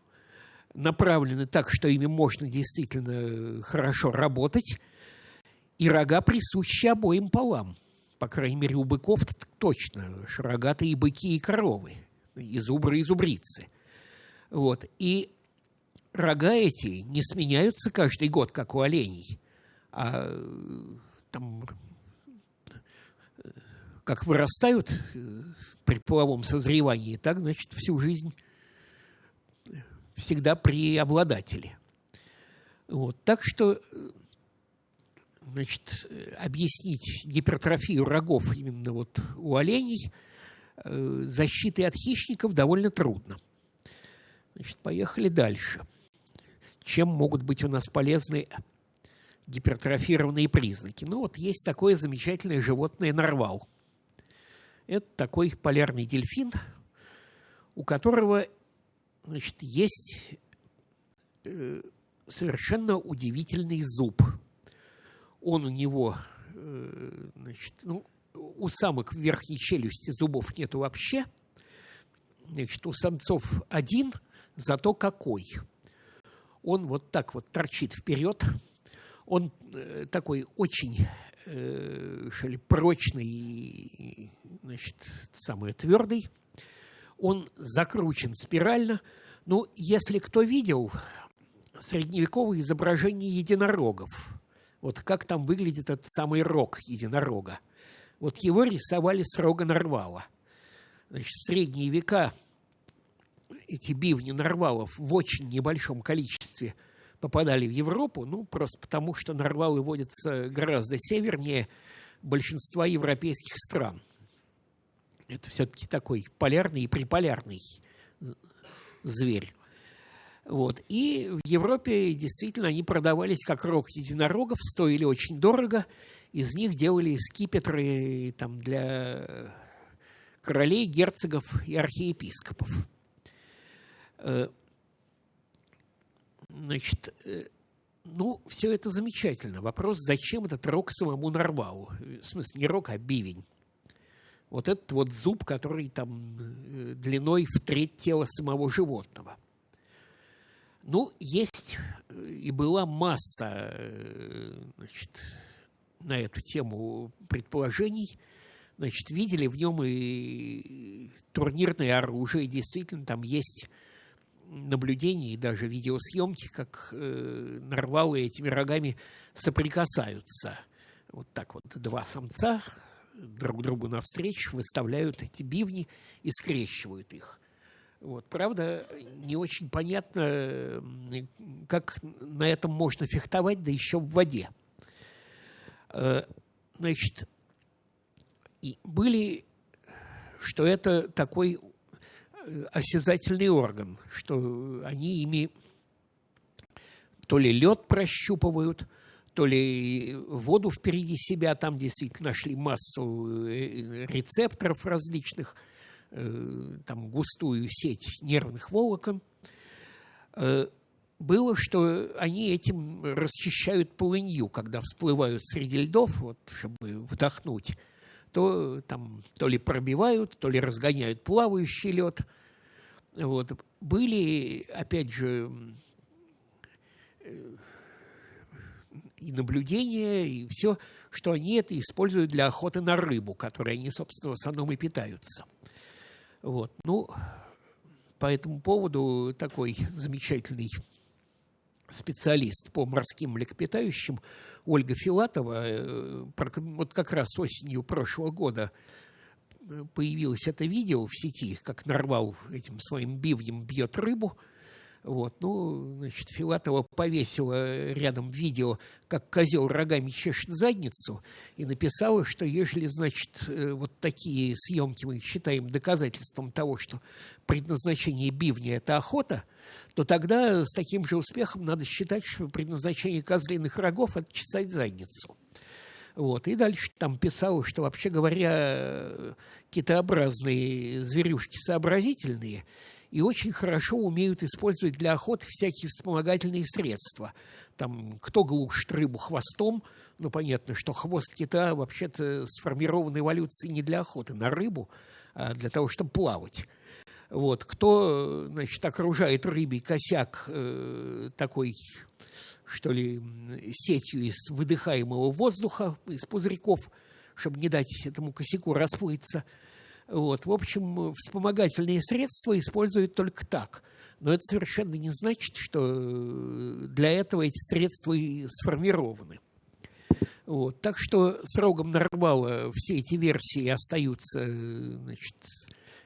направлены так, что ими можно действительно хорошо работать, и рога присущи обоим полам. По крайней мере, у быков -то точно рогатые быки и коровы, и зубры, и зубрицы. Вот. И рога эти не сменяются каждый год, как у оленей, а там как вырастают э, при половом созревании, так, значит, всю жизнь всегда при обладателе. Вот. Так что значит, объяснить гипертрофию рогов именно вот у оленей э, защиты от хищников довольно трудно. Значит, поехали дальше. Чем могут быть у нас полезны гипертрофированные признаки? Ну вот есть такое замечательное животное нарвал – это такой полярный дельфин, у которого значит, есть э, совершенно удивительный зуб. Он у него, э, значит, ну, у самок верхней челюсти зубов нету вообще. Значит, у самцов один, зато какой. Он вот так вот торчит вперед. Он э, такой очень э, ли, прочный, значит, самый твердый. Он закручен спирально. Ну, если кто видел средневековые изображения единорогов, вот как там выглядит этот самый рог единорога, вот его рисовали с рога нарвала. Значит, в средние века эти бивни нарвалов в очень небольшом количестве – попадали в Европу, ну, просто потому что нарвалы водятся гораздо севернее большинства европейских стран. Это все-таки такой полярный и приполярный зверь. Вот. И в Европе действительно они продавались как рог единорогов, стоили очень дорого. Из них делали скипетры там, для королей, герцогов и архиепископов. Значит, э, ну, все это замечательно. Вопрос, зачем этот рог самому Нарвалу? В смысле, не рог, а бивень. Вот этот вот зуб, который там э, длиной в треть тела самого животного. Ну, есть э, и была масса значит, на эту тему предположений. Значит, видели в нем и турнирное оружие. Действительно, там есть наблюдений и даже видеосъемки, как э, нарвалы этими рогами соприкасаются. Вот так вот два самца друг другу навстречу выставляют эти бивни и скрещивают их. Вот. Правда, не очень понятно, как на этом можно фехтовать, да еще в воде. Э, значит, и были, что это такой осязательный орган, что они ими то ли лед прощупывают, то ли воду впереди себя, там действительно нашли массу э, рецепторов различных, э, там густую сеть нервных волокон. Э, было, что они этим расчищают полынью, когда всплывают среди льдов, вот, чтобы вдохнуть, то там то ли пробивают, то ли разгоняют плавающий лед. Вот. Были, опять же, и наблюдения, и все, что они это используют для охоты на рыбу, которой они, собственно, в основном и питаются. Вот. Ну, по этому поводу такой замечательный специалист по морским млекопитающим Ольга Филатова, э, вот как раз осенью прошлого года э, появилось это видео в сети, как нарвал этим своим бивнем бьет рыбу – вот, ну, значит, Филатова повесила рядом видео, как козел рогами чешет задницу, и написала, что ежели, значит, э, вот такие съемки мы считаем доказательством того, что предназначение бивня – это охота, то тогда с таким же успехом надо считать, что предназначение козлиных рогов – это чесать задницу. Вот. И дальше там писала, что, вообще говоря, китообразные зверюшки сообразительные – и очень хорошо умеют использовать для охоты всякие вспомогательные средства. Там, кто глушит рыбу хвостом, ну, понятно, что хвост кита вообще-то сформирован эволюцией не для охоты на рыбу, а для того, чтобы плавать. Вот. Кто, значит, окружает рыбий косяк э, такой, что ли, сетью из выдыхаемого воздуха, из пузырьков, чтобы не дать этому косяку расплыться – вот. В общем, вспомогательные средства используют только так. Но это совершенно не значит, что э, для этого эти средства и сформированы. Вот. Так что с рогом нарвала все эти версии остаются, значит,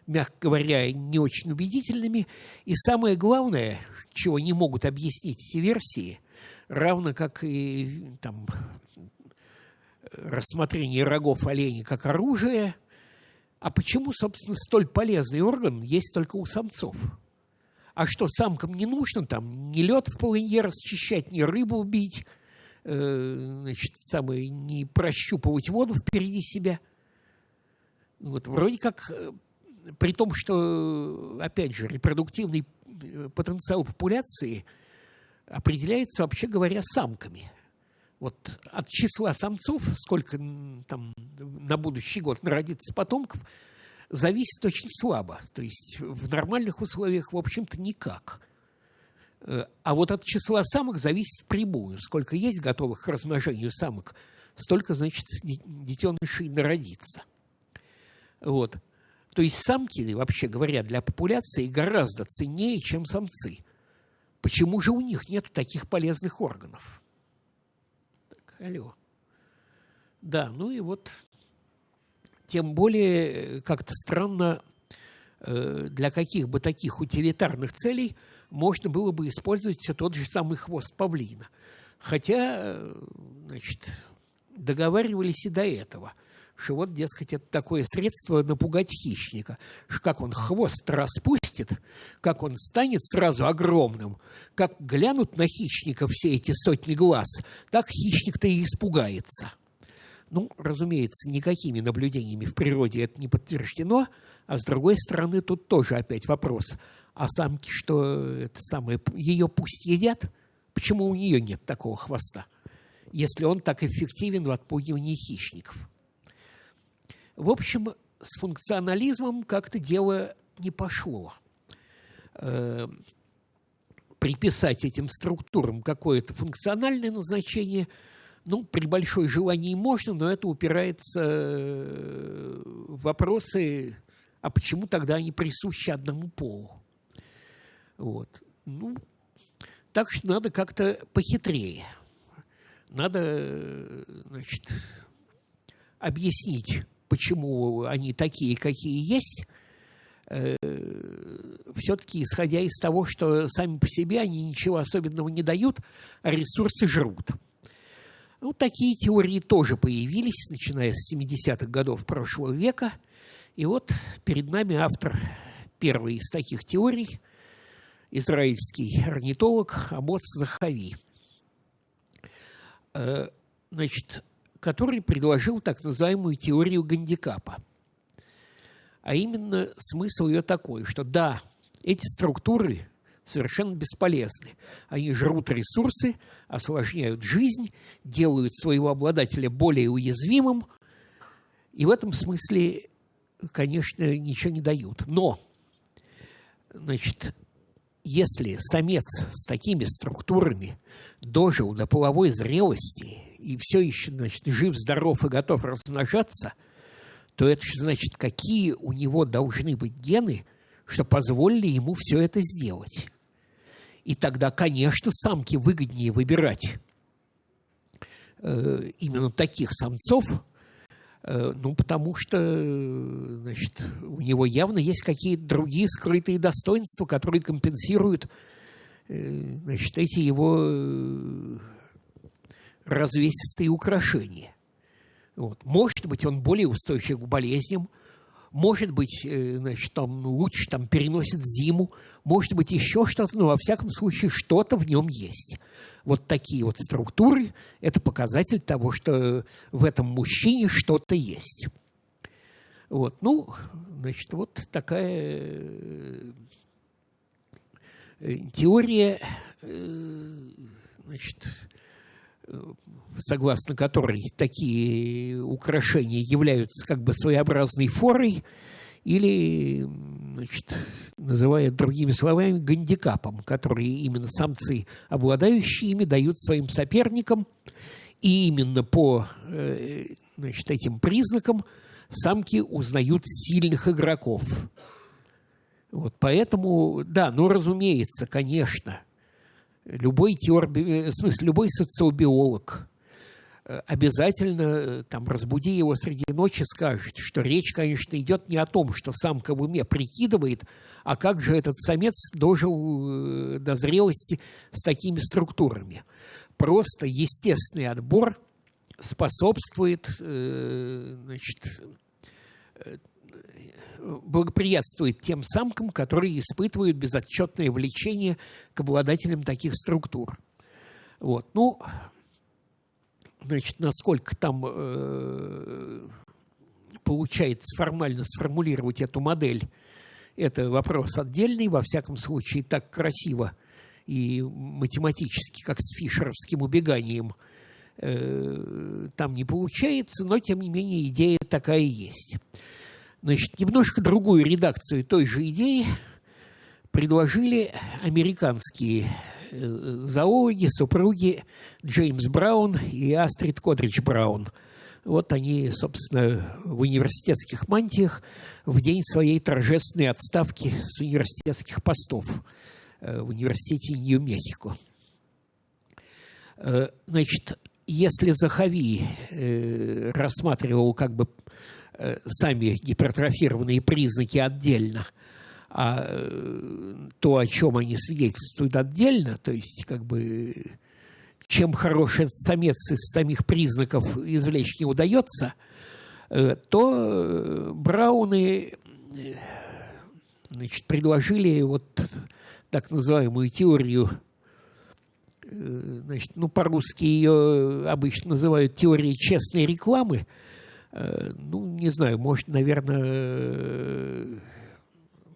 мягко говоря, не очень убедительными. И самое главное, чего не могут объяснить эти версии, равно как и там, рассмотрение рогов оленя как оружие – а почему, собственно, столь полезный орган есть только у самцов? А что, самкам не нужно там ни лед в полынье расчищать, ни рыбу убить, э, значит, самое, не прощупывать воду впереди себя? Вот, вроде как, э, при том, что, опять же, репродуктивный э, потенциал популяции определяется, вообще говоря, самками – вот от числа самцов, сколько там на будущий год народится потомков, зависит очень слабо. То есть в нормальных условиях, в общем-то, никак. Э, а вот от числа самок зависит прямую. Сколько есть готовых к размножению самок, столько, значит, детенышей народится. Вот. То есть самки, вообще говоря, для популяции гораздо ценнее, чем самцы. Почему же у них нет таких полезных органов? алло. Да, ну и вот тем более как-то странно, э, для каких бы таких утилитарных целей можно было бы использовать все тот же самый хвост павлина. Хотя, э, значит, договаривались и до этого – что вот, дескать, это такое средство напугать хищника. Как он хвост распустит, как он станет сразу огромным, как глянут на хищника все эти сотни глаз, так хищник-то и испугается. Ну, разумеется, никакими наблюдениями в природе это не подтверждено, а с другой стороны, тут тоже опять вопрос. А самки что, это самое, ее пусть едят? Почему у нее нет такого хвоста? Если он так эффективен в отпугивании хищников – в общем, с функционализмом как-то дело не пошло. Э, приписать этим структурам какое-то функциональное назначение, ну, при большой желании можно, но это упирается э, в вопросы, а почему тогда они присущи одному полу? Вот. Ну, так что надо как-то похитрее. Надо, значит, объяснить почему они такие, какие есть, э, все-таки исходя из того, что сами по себе они ничего особенного не дают, а ресурсы жрут. Ну, такие теории тоже появились, начиная с 70-х годов прошлого века. И вот перед нами автор первой из таких теорий, израильский орнитолог Амоц Захави. значит, который предложил так называемую теорию гандикапа. А именно смысл ее такой, что да, эти структуры совершенно бесполезны. Они жрут ресурсы, осложняют жизнь, делают своего обладателя более уязвимым, и в этом смысле, конечно, ничего не дают. Но, значит, если самец с такими структурами дожил до половой зрелости и все еще, значит, жив, здоров и готов размножаться, то это же значит, какие у него должны быть гены, что позволили ему все это сделать. И тогда, конечно, самке выгоднее выбирать э, именно таких самцов, э, ну, потому что, значит, у него явно есть какие-то другие скрытые достоинства, которые компенсируют, э, значит, эти его э, развесистые украшения. Вот. Может быть, он более устойчив к болезням, может быть, э, значит, там лучше там переносит зиму, может быть, еще что-то, но во всяком случае что-то в нем есть. Вот такие вот структуры – это показатель того, что в этом мужчине что-то есть. Вот, ну, значит, вот такая э, теория, э, значит, согласно которой такие украшения являются как бы своеобразной форой или, значит, называя другими словами, гандикапом, которые именно самцы, обладающие ими, дают своим соперникам. И именно по э, значит, этим признакам самки узнают сильных игроков. Вот, поэтому, да, ну, разумеется, конечно – любой теор, э, в смысле, любой социобиолог э, обязательно э, там разбуди его среди ночи, скажет, что речь, конечно, идет не о том, что самка в уме прикидывает, а как же этот самец дожил до зрелости с такими структурами. Просто естественный отбор способствует значит, благоприятствует тем самкам, которые испытывают безотчетное влечение к обладателям таких структур. Вот. Ну, значит, насколько там э, получается формально сформулировать эту модель, это вопрос отдельный, во всяком случае, так красиво и математически, как с фишеровским убеганием, э, там не получается, но, тем не менее, идея такая есть. Значит, немножко другую редакцию той же идеи предложили американские э, зоологи, супруги Джеймс Браун и Астрид Кодридж Браун. Вот они, собственно, в университетских мантиях в день своей торжественной отставки с университетских постов э, в университете Нью-Мехико. Э, значит, если Захави рассматривал как бы сами гипертрофированные признаки отдельно, а э, то, о чем они свидетельствуют отдельно, то есть как бы чем хорош этот самец из самих признаков извлечь не удается, э, то Брауны значит, предложили вот так называемую теорию значит, ну, по-русски ее обычно называют теорией честной рекламы – Э, ну, не знаю, может, наверное,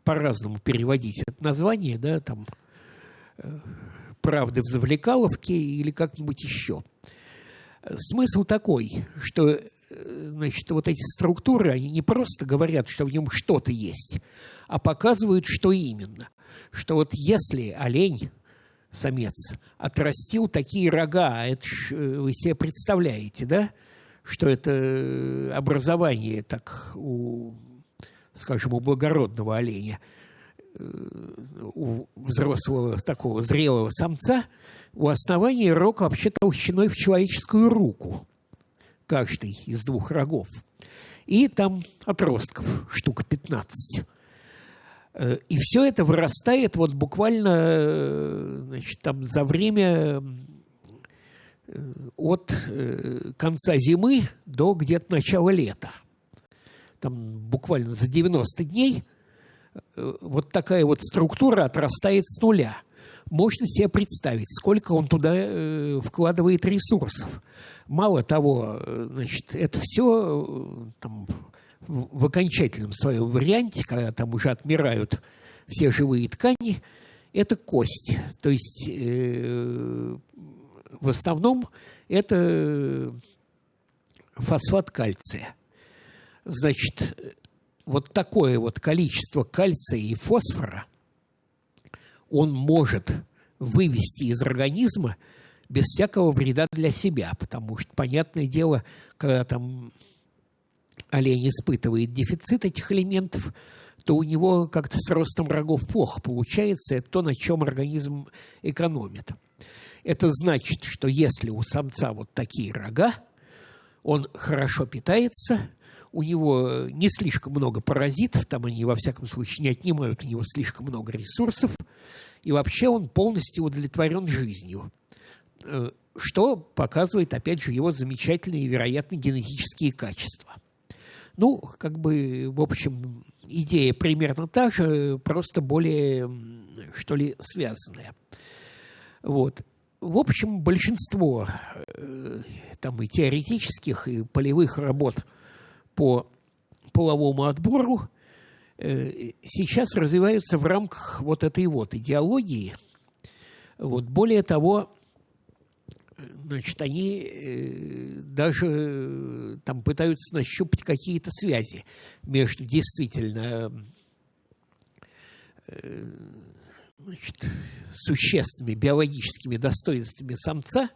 по-разному переводить это название, да, там, э, «Правды в Завлекаловке» или как-нибудь еще. Смысл такой, что э, значит, вот эти структуры, они не просто говорят, что в нем что-то есть, а показывают, что именно. Что вот если олень, самец, отрастил такие рога, а это вы себе представляете, да, что это образование так у, скажем, у благородного оленя, э, у взрослого такого зрелого самца, у основания рог вообще толщиной в человеческую руку, каждый из двух рогов. И там отростков штук 15. Э, и все это вырастает вот буквально э, значит, там, за время от э, конца зимы до где-то начала лета. Там буквально за 90 дней э, вот такая вот структура отрастает с нуля. можно себе представить, сколько он туда э, вкладывает ресурсов. Мало того, э, значит, это все там, в, окончательном своем варианте, когда там уже отмирают все живые ткани, это кость. То есть э, в основном это фосфат кальция. Значит, вот такое вот количество кальция и фосфора он может вывести из организма без всякого вреда для себя, потому что, понятное дело, когда там олень испытывает дефицит этих элементов, то у него как-то с ростом рогов плохо получается, это то, на чем организм экономит. Это значит, что если у самца вот такие рога, он хорошо питается, у него не слишком много паразитов, там они, во всяком случае, не отнимают у него слишком много ресурсов, и вообще он полностью удовлетворен жизнью, э, что показывает, опять же, его замечательные вероятно, генетические качества. Ну, как бы, в общем, идея примерно та же, просто более, что ли, связанная. Вот в общем, большинство э, там и теоретических, и полевых работ по половому отбору э, сейчас развиваются в рамках вот этой вот идеологии. Вот. Более того, значит, они э, даже там пытаются нащупать какие-то связи между действительно значит, существенными биологическими достоинствами самца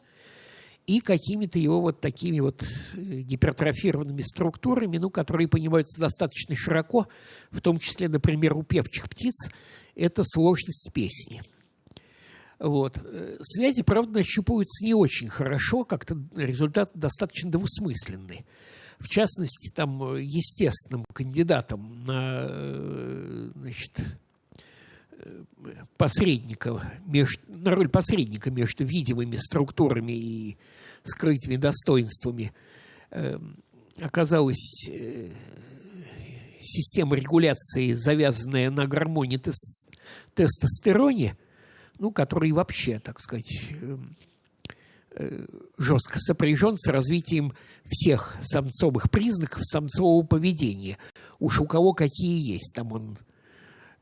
и какими-то его вот такими вот э, гипертрофированными структурами, ну, которые понимаются достаточно широко, в том числе, например, у певчих птиц, это сложность песни. Вот. Э, связи, правда, нащупываются не очень хорошо, как-то результат достаточно двусмысленный. В частности, там э, естественным кандидатом на значит, посредника, между, на роль посредника между видимыми структурами и скрытыми достоинствами э, оказалась э, система регуляции, завязанная на гормоне тест, тестостероне, ну, который вообще, так сказать, э, э, жестко сопряжен с развитием всех самцовых признаков самцового поведения. Уж у кого какие есть. Там он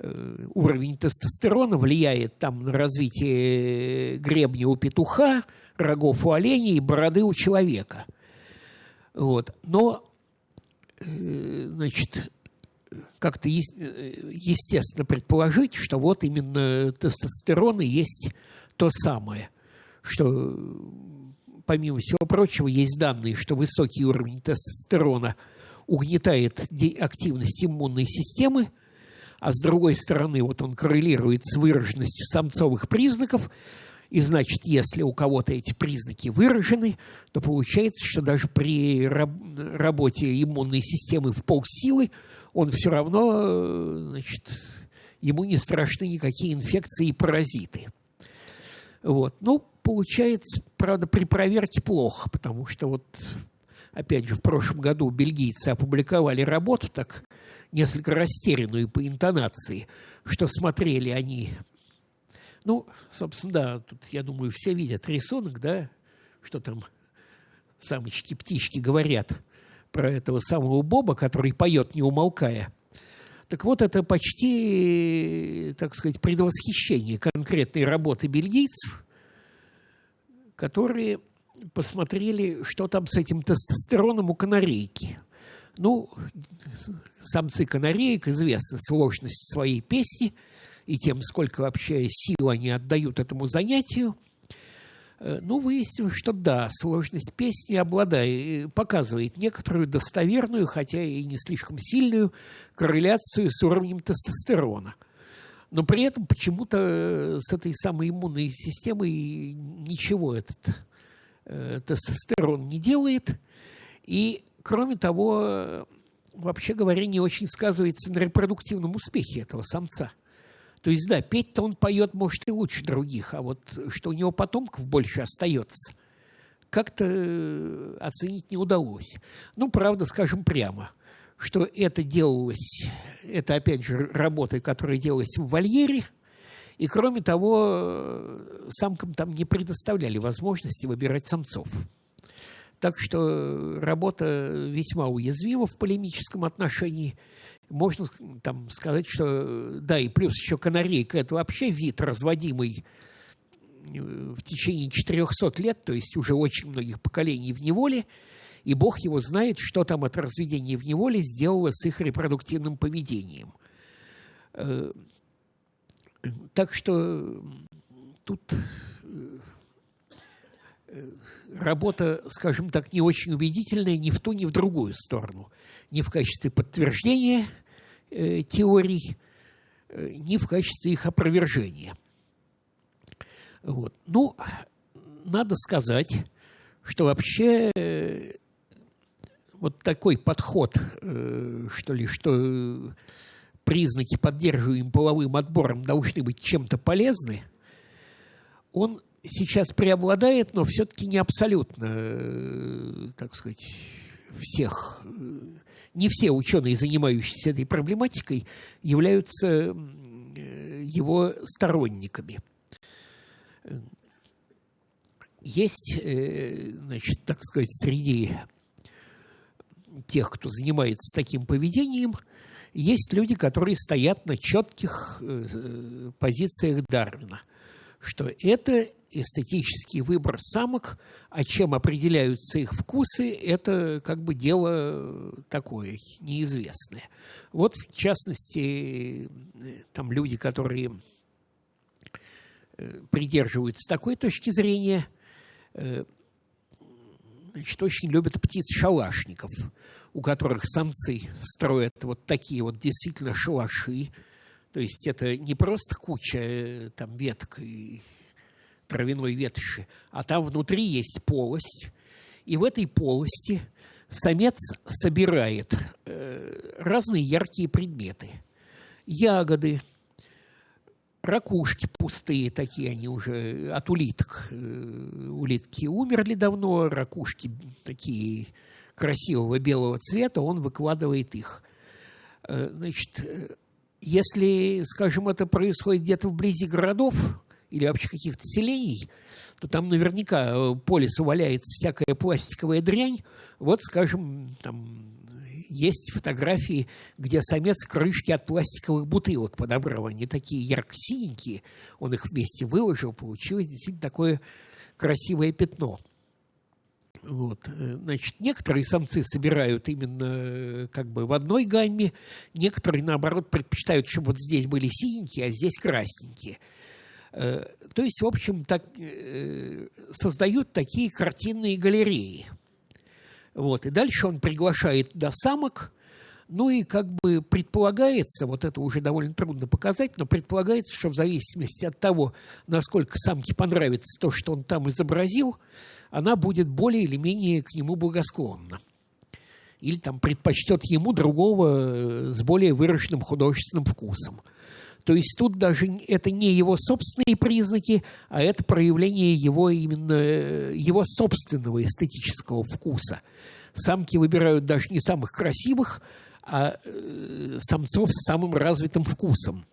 уровень тестостерона влияет там на развитие гребня у петуха, рогов у оленя и бороды у человека. Вот. Но, э, значит, как-то э, естественно предположить, что вот именно тестостерон и есть то самое, что, помимо всего прочего, есть данные, что высокий уровень тестостерона угнетает активность иммунной системы – а с другой стороны вот он коррелирует с выраженностью самцовых признаков, и значит, если у кого-то эти признаки выражены, то получается, что даже при работе иммунной системы в полсилы он все равно, значит, ему не страшны никакие инфекции и паразиты. Вот. Ну, получается, правда, при проверке плохо, потому что вот, опять же, в прошлом году бельгийцы опубликовали работу, так несколько растерянную по интонации, что смотрели они. Ну, собственно, да, тут, я думаю, все видят рисунок, да, что там самочки-птички говорят про этого самого Боба, который поет, не умолкая. Так вот, это почти, так сказать, предвосхищение конкретной работы бельгийцев, которые посмотрели, что там с этим тестостероном у канарейки – ну, самцы канареек известны сложность своей песни и тем, сколько вообще сил они отдают этому занятию. Э, ну, выяснилось, что да, сложность песни обладает, показывает некоторую достоверную, хотя и не слишком сильную корреляцию с уровнем тестостерона. Но при этом почему-то с этой самой иммунной системой ничего этот э, тестостерон не делает. И Кроме того, вообще говоря, не очень сказывается на репродуктивном успехе этого самца. То есть, да, петь-то он поет, может, и лучше других, а вот что у него потомков больше остается, как-то э, оценить не удалось. Ну, правда, скажем прямо, что это делалось, это, опять же, работа, которая делалась в вольере, И кроме того, самкам там не предоставляли возможности выбирать самцов. Так что работа весьма уязвима в полемическом отношении. Можно там сказать, что да, и плюс еще канарейка – это вообще вид, разводимый э, в течение 400 лет, то есть уже очень многих поколений в неволе, и Бог его знает, что там от разведения в неволе сделало с их репродуктивным поведением. Э, так что тут э, работа, скажем так, не очень убедительная ни в ту, ни в другую сторону. Ни в качестве подтверждения э, теорий, э, ни в качестве их опровержения. Вот. Ну, надо сказать, что вообще э, вот такой подход, э, что ли, что признаки, поддерживаемые половым отбором, должны быть чем-то полезны, он сейчас преобладает, но все-таки не абсолютно, э, так сказать, всех. Не все ученые, занимающиеся этой проблематикой, являются э, его сторонниками. Есть, э, значит, так сказать, среди тех, кто занимается таким поведением, есть люди, которые стоят на четких позициях Дарвина, что это эстетический выбор самок, а чем определяются их вкусы, это как бы дело такое неизвестное. Вот, в частности, там люди, которые э, придерживаются такой точки зрения, э, значит, очень любят птиц-шалашников, у которых самцы строят вот такие вот действительно шалаши, то есть это не просто куча э, там веток и травяной ветоши, а там внутри есть полость, и в этой полости самец собирает э, разные яркие предметы. Ягоды, ракушки пустые такие, они уже от улиток. Э, улитки умерли давно, ракушки такие красивого белого цвета, он выкладывает их. Значит, если, скажем, это происходит где-то вблизи городов, или вообще каких-то селений, то там наверняка э, по лесу валяется всякая пластиковая дрянь. Вот, скажем, там есть фотографии, где самец крышки от пластиковых бутылок подобрал. Они такие ярко-синенькие. Он их вместе выложил, получилось действительно такое красивое пятно. Вот. Э, значит, некоторые самцы собирают именно э, как бы в одной гамме, некоторые, наоборот, предпочитают, чтобы вот здесь были синенькие, а здесь красненькие – Э, то есть, в общем, так, создают такие картинные галереи. Вот. И дальше он приглашает туда самок, ну и как бы предполагается, вот это уже довольно трудно показать, но предполагается, что в зависимости от того, насколько самке понравится то, что он там изобразил, она будет более или менее к нему благосклонна. Или там предпочтет ему другого э, с более выраженным художественным вкусом – то есть тут даже это не его собственные признаки, а это проявление его именно э, его собственного эстетического вкуса. Самки выбирают даже не самых красивых, а э, самцов с самым развитым вкусом.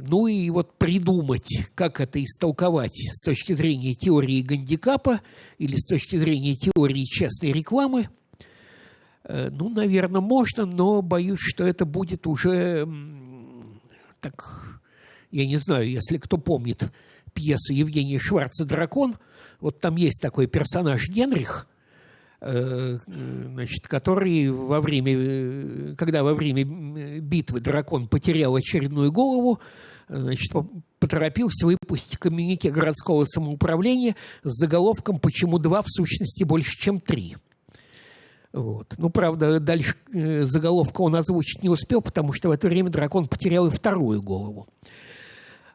Ну и вот придумать, как это истолковать с точки зрения теории гандикапа или с точки зрения теории честной рекламы, э, ну, наверное, можно, но боюсь, что это будет уже так, я не знаю, если кто помнит пьесу Евгения Шварца «Дракон», вот там есть такой персонаж Генрих, э, значит, который во время, когда во время битвы дракон потерял очередную голову, значит, поторопился выпустить коммюнике городского самоуправления с заголовком «Почему два в сущности больше, чем три?». Вот. Ну, правда, дальше э, заголовка он озвучить не успел, потому что в это время дракон потерял и вторую голову.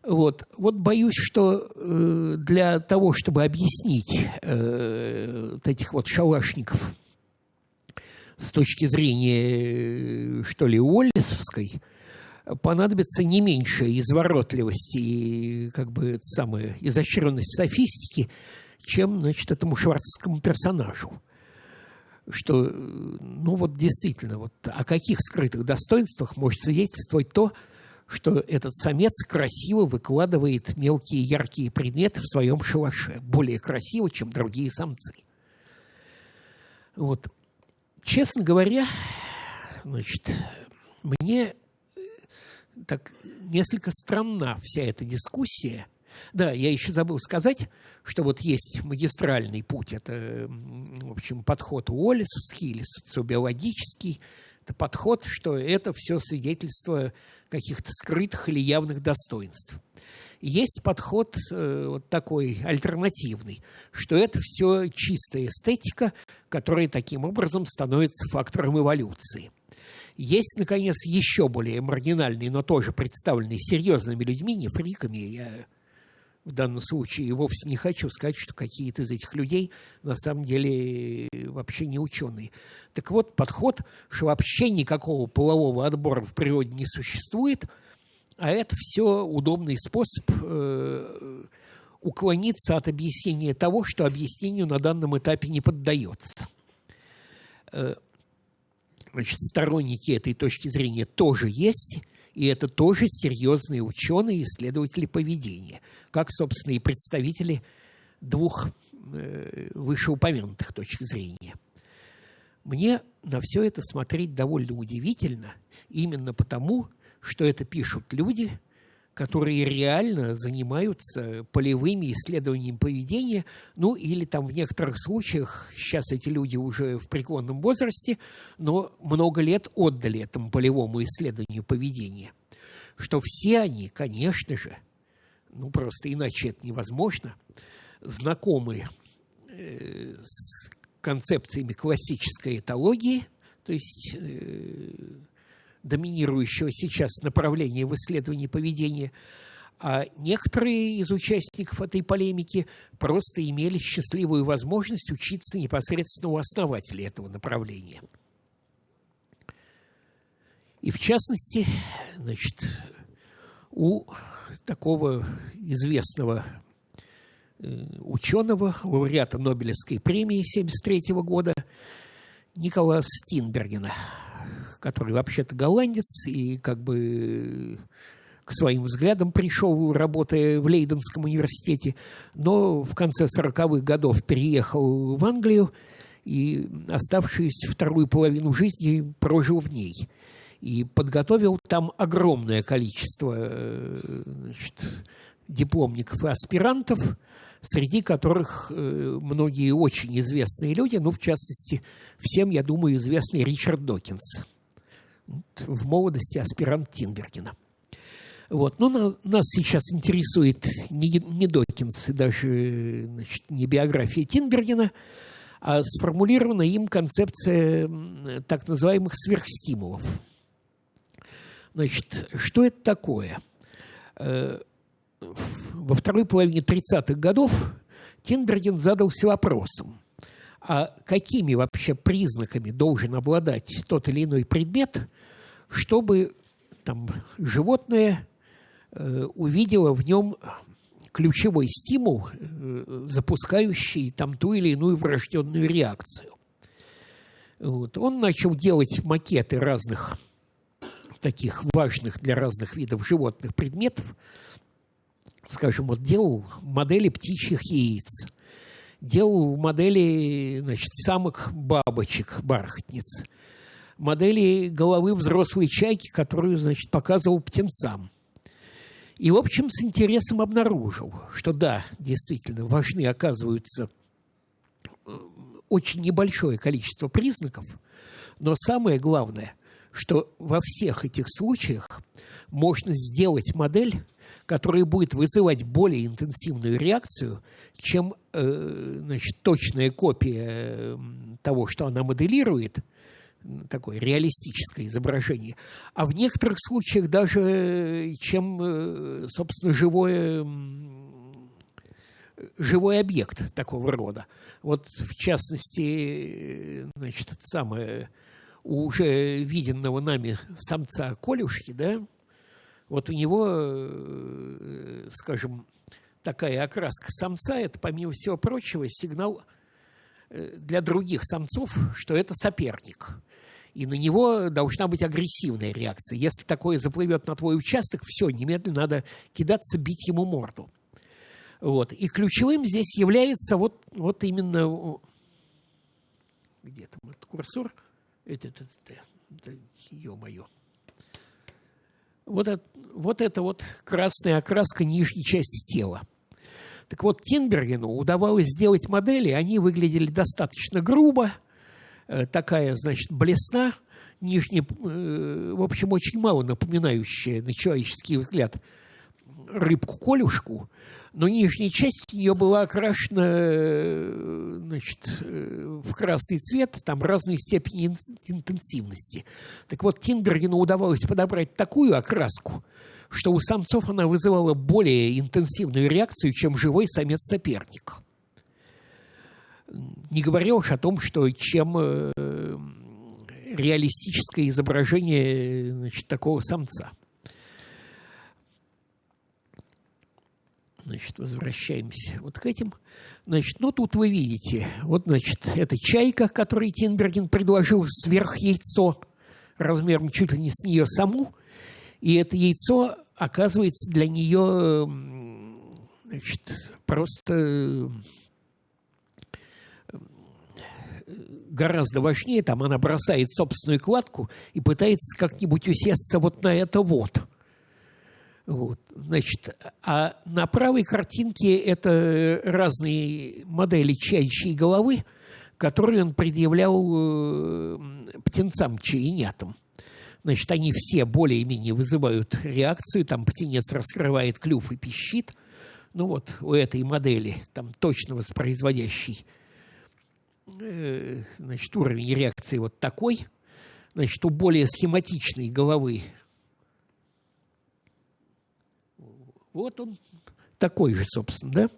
Вот, вот боюсь, что э, для того, чтобы объяснить э, вот этих вот шалашников с точки зрения, э, что ли, Уоллисовской, понадобится не меньше изворотливости и как бы самая изощренность софистики, чем, значит, этому шварцскому персонажу что, ну вот действительно, вот о каких скрытых достоинствах может свидетельствовать то, что этот самец красиво выкладывает мелкие яркие предметы в своем шалаше, более красиво, чем другие самцы. Вот. Честно говоря, значит, мне так несколько странна вся эта дискуссия. Да, я еще забыл сказать, что вот есть магистральный путь, это, в общем, подход Уоллисовский или социобиологический, это подход, что это все свидетельство каких-то скрытых или явных достоинств. Есть подход э, вот такой альтернативный, что это все чистая эстетика, которая таким образом становится фактором эволюции. Есть, наконец, еще более маргинальный, но тоже представленный серьезными людьми, не фриками, я в данном случае вовсе не хочу сказать, что какие-то из этих людей на самом деле вообще не ученые. Так вот, подход, что вообще никакого полового отбора в природе не существует, а это все удобный способ э, уклониться от объяснения того, что объяснению на данном этапе не поддается. Э, значит, сторонники этой точки зрения тоже есть – и это тоже серьезные ученые, исследователи поведения, как, собственно, и представители двух э, вышеупомянутых точек зрения. Мне на все это смотреть довольно удивительно, именно потому, что это пишут люди – которые реально занимаются полевыми исследованиями поведения, ну или там в некоторых случаях, сейчас эти люди уже в преклонном возрасте, но много лет отдали этому полевому исследованию поведения. Что все они, конечно же, ну просто иначе это невозможно, знакомы э, с концепциями классической этологии, то есть э, доминирующего сейчас направления в исследовании поведения, а некоторые из участников этой полемики просто имели счастливую возможность учиться непосредственно у основателей этого направления. И в частности, значит, у такого известного э, ученого, лауреата Нобелевской премии 1973 года Николаса Стинбергена – который вообще-то голландец и как бы к своим взглядам пришел, работая в Лейденском университете, но в конце 40-х годов переехал в Англию и оставшуюся вторую половину жизни прожил в ней. И подготовил там огромное количество значит, дипломников и аспирантов, среди которых э, многие очень известные люди, ну, в частности, всем, я думаю, известный Ричард Докинс – в молодости аспирант Тинбергена. Вот. Но нас, нас сейчас интересует не, не Докинс и даже значит, не биография Тинбергена, а сформулирована им концепция так называемых сверхстимулов. Значит, что это такое? Э, во второй половине 30-х годов Тинберген задался вопросом, а какими вообще признаками должен обладать тот или иной предмет, чтобы там, животное э, увидело в нем ключевой стимул, э, запускающий там ту или иную врожденную реакцию. Вот. Он начал делать макеты разных таких важных для разных видов животных предметов. Скажем, вот делал модели птичьих яиц – делал модели значит, самых бабочек, бархатниц, модели головы взрослой чайки, которую значит, показывал птенцам. И, в общем, с интересом обнаружил, что да, действительно, важны оказываются э, очень небольшое количество признаков, но самое главное, что во всех этих случаях можно сделать модель, которая будет вызывать более интенсивную реакцию, чем э, значит, точная копия того, что она моделирует, такое реалистическое изображение, а в некоторых случаях даже чем, э, собственно, живое живой объект такого рода. Вот, в частности, значит, самое уже виденного нами самца Колюшки, да, вот у него, э, скажем, такая окраска самца – это, помимо всего прочего, сигнал э, для других самцов, что это соперник. И на него должна быть агрессивная реакция. Если такое заплывет на твой участок, все, немедленно надо кидаться, бить ему морду. Вот. И ключевым здесь является вот, вот именно... Где там этот курсор? Это, это, это, это ё-моё. Вот, это, вот это вот красная окраска нижней части тела. Так вот, Тинбергену удавалось сделать модели, они выглядели достаточно грубо, э, такая, значит, блесна, нижняя, э, в общем, очень мало напоминающая на человеческий взгляд рыбку-колюшку, но нижняя часть ее была окрашена э, значит, э, в красный цвет, там разной степени интенсивности. Так вот, Тинбергену удавалось подобрать такую окраску, что у самцов она вызывала более интенсивную реакцию, чем живой самец-соперник. Не говоря уж о том, что чем э, реалистическое изображение значит, такого самца – Значит, возвращаемся вот к этим. Значит, ну тут вы видите, вот, значит, это чайка, которой Тинберген предложил сверх яйцо размером чуть ли не с нее саму. И это яйцо оказывается для нее значит, просто гораздо важнее. Там она бросает собственную кладку и пытается как-нибудь усесться вот на это вот – вот, значит, а на правой картинке это разные модели чайчьей головы, которые он предъявлял э, птенцам чаинятам. Значит, они все более-менее вызывают реакцию, там птенец раскрывает клюв и пищит. Ну вот, у этой модели, там точно воспроизводящий э, значит, уровень реакции вот такой. Значит, у более схематичной головы Вот он такой же, собственно, да?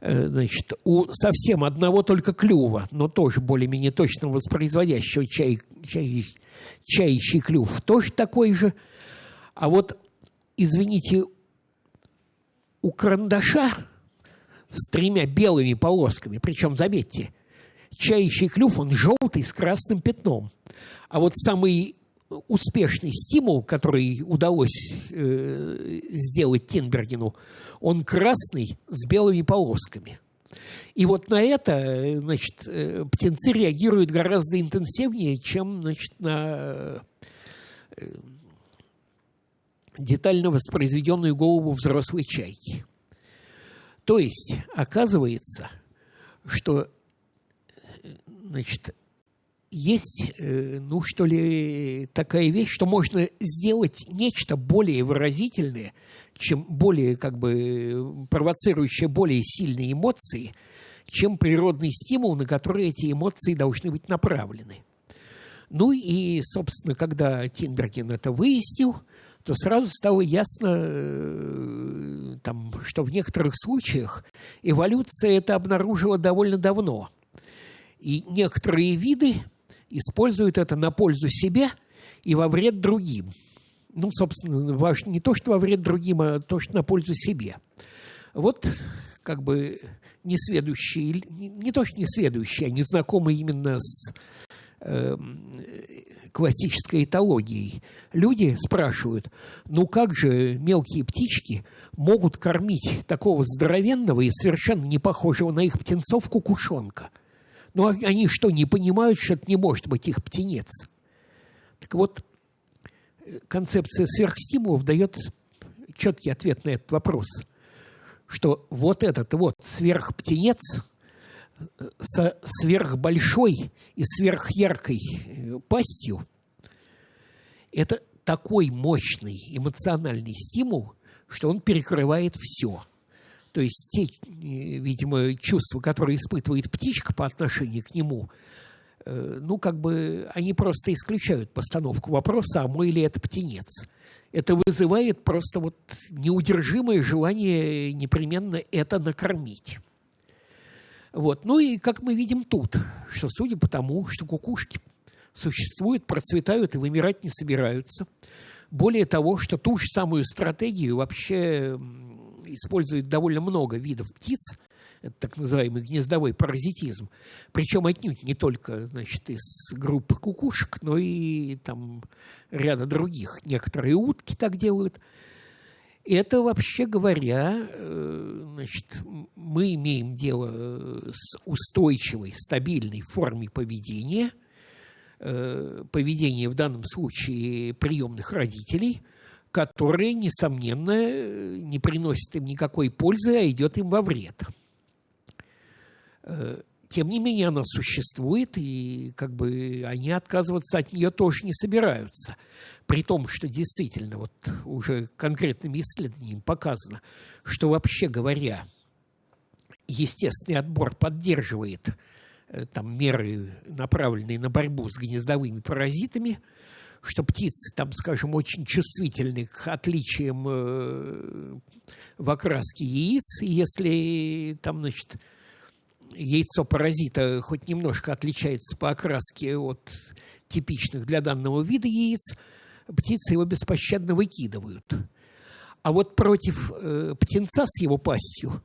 Э, значит, у совсем одного только клюва, но тоже более-менее точно воспроизводящего чай, чай, чаячий клюв, тоже такой же. А вот, извините, у карандаша с тремя белыми полосками, причем, заметьте, чаячий клюв, он желтый с красным пятном. А вот самый успешный стимул, который удалось э, сделать Тинбергену, он красный с белыми полосками. И вот на это значит, э, птенцы реагируют гораздо интенсивнее, чем значит, на э, детально воспроизведенную голову взрослой чайки. То есть, оказывается, что значит, есть, э, ну что ли, такая вещь, что можно сделать нечто более выразительное, чем более, как бы, провоцирующее более сильные эмоции, чем природный стимул, на который эти эмоции должны быть направлены. Ну и, собственно, когда Тинберген это выяснил, то сразу стало ясно, э, там, что в некоторых случаях эволюция это обнаружила довольно давно. И некоторые виды используют это на пользу себе и во вред другим. Ну, собственно, не то, что во вред другим, а то, что на пользу себе. Вот как бы несведущие, не, то, что несведущие, а незнакомые именно с э, классической этологией. Люди спрашивают, ну как же мелкие птички могут кормить такого здоровенного и совершенно не похожего на их птенцов кукушонка – но ну, а они что, не понимают, что это не может быть их птенец? Так вот, концепция сверхстимулов дает четкий ответ на этот вопрос, что вот этот вот сверхптенец со сверхбольшой и сверхяркой э, пастью – это такой мощный эмоциональный стимул, что он перекрывает все – то есть те, э, видимо, чувства, которые испытывает птичка по отношению к нему, э, ну, как бы они просто исключают постановку вопроса, а мой ли это птенец. Это вызывает просто вот неудержимое желание непременно это накормить. Вот. Ну и как мы видим тут, что судя по тому, что кукушки существуют, процветают и вымирать не собираются, более того, что ту же самую стратегию вообще использует довольно много видов птиц, Это так называемый гнездовой паразитизм. Причем отнюдь не только значит, из группы кукушек, но и там ряда других. Некоторые утки так делают. Это, вообще говоря, э, значит, мы имеем дело с устойчивой, стабильной формой поведения, э, поведения в данном случае приемных родителей – которое, несомненно, не приносит им никакой пользы, а идет им во вред. Э, тем не менее, она существует, и как бы они отказываться от нее тоже не собираются. При том, что действительно вот уже конкретными исследованиями показано, что вообще говоря, естественный отбор поддерживает э, там меры, направленные на борьбу с гнездовыми паразитами – что птицы там, скажем, очень чувствительны к отличиям э, в окраске яиц. Если там, значит, яйцо паразита хоть немножко отличается по окраске от типичных для данного вида яиц, птицы его беспощадно выкидывают. А вот против э, птенца с его пастью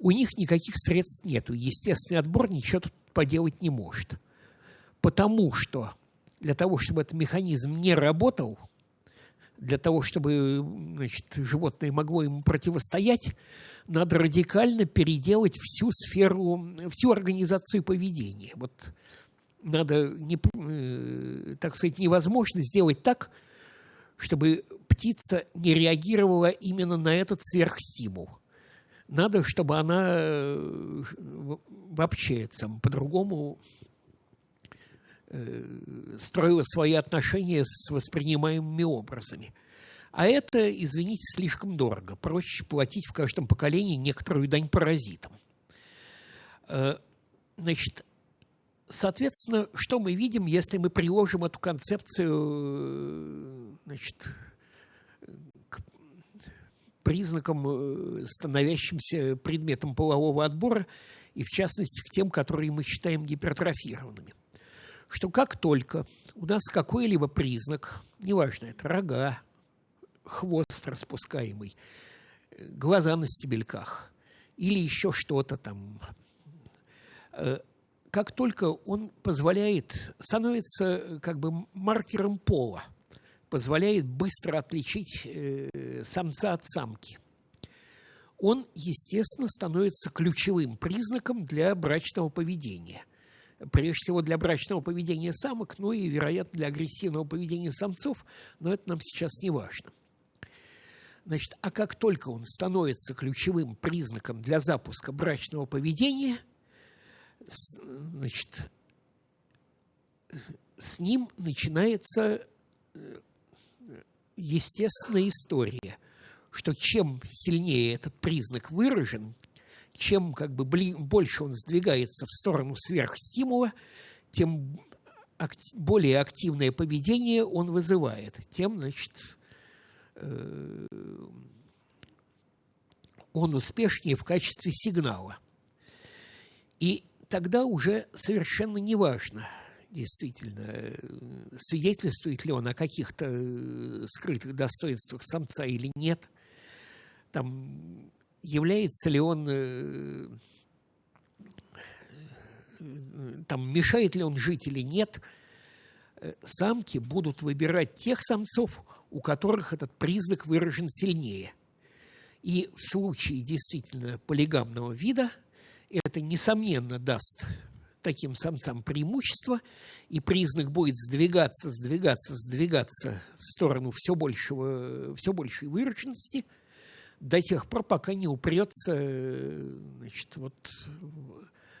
у них никаких средств нету. Естественный отбор ничего тут поделать не может. Потому что для того, чтобы этот механизм не работал, для того, чтобы значит, животное могло ему противостоять, надо радикально переделать всю сферу, всю организацию поведения. Вот надо, не, э, так сказать, невозможно сделать так, чтобы птица не реагировала именно на этот сверхстимул. Надо, чтобы она э, вообще по-другому строила свои отношения с воспринимаемыми образами. А это, извините, слишком дорого. Проще платить в каждом поколении некоторую дань паразитам. Э, значит, соответственно, что мы видим, если мы приложим эту концепцию э, значит, к признакам, становящимся предметом полового отбора, и в частности к тем, которые мы считаем гипертрофированными что как только у нас какой-либо признак, неважно, это рога, хвост распускаемый, глаза на стебельках или еще что-то там, э, как только он позволяет, становится как бы маркером пола, позволяет быстро отличить э, самца от самки, он, естественно, становится ключевым признаком для брачного поведения – прежде всего для брачного поведения самок, ну и, вероятно, для агрессивного поведения самцов, но это нам сейчас не важно. Значит, а как только он становится ключевым признаком для запуска брачного поведения, значит, с ним начинается э, естественная история, что чем сильнее этот признак выражен, чем как бы больше он сдвигается в сторону сверхстимула, тем более активное поведение он вызывает, тем, значит, э, он успешнее в качестве сигнала. И тогда уже совершенно неважно, действительно, свидетельствует ли он о каких-то э, скрытых достоинствах самца или нет. Там является ли он, э, там, мешает ли он жить или нет, э, самки будут выбирать тех самцов, у которых этот признак выражен сильнее. И в случае действительно полигамного вида это, несомненно, даст таким самцам преимущество, и признак будет сдвигаться, сдвигаться, сдвигаться в сторону все, большего, все большей выраженности – до тех пор, пока не упрется значит, вот,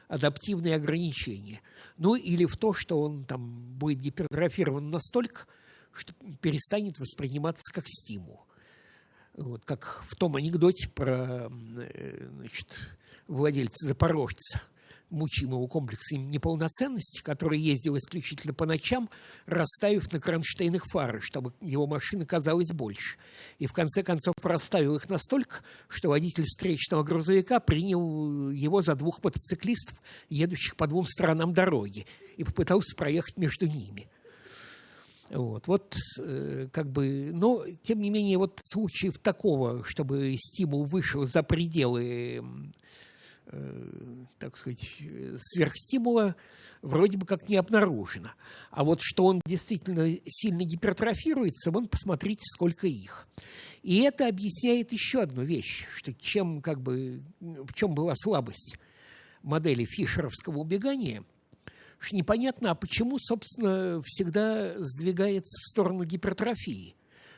адаптивные ограничения. Ну или в то, что он там будет гипертрофирован настолько, что перестанет восприниматься как стимул. Вот, как в том анекдоте про э, значит, владельца запорожца – мучимого комплекса неполноценности, который ездил исключительно по ночам, расставив на кронштейнах фары, чтобы его машина казалась больше. И в конце концов расставил их настолько, что водитель встречного грузовика принял его за двух мотоциклистов, едущих по двум сторонам дороги, и попытался проехать между ними. Вот, вот э, как бы, но тем не менее, вот случаев такого, чтобы стимул вышел за пределы так сказать, сверхстимула вроде бы как не обнаружено. А вот что он действительно сильно гипертрофируется, вон посмотрите, сколько их. И это объясняет еще одну вещь, что чем как бы, в чем была слабость модели фишеровского убегания, что непонятно, а почему, собственно, всегда сдвигается в сторону гипертрофии.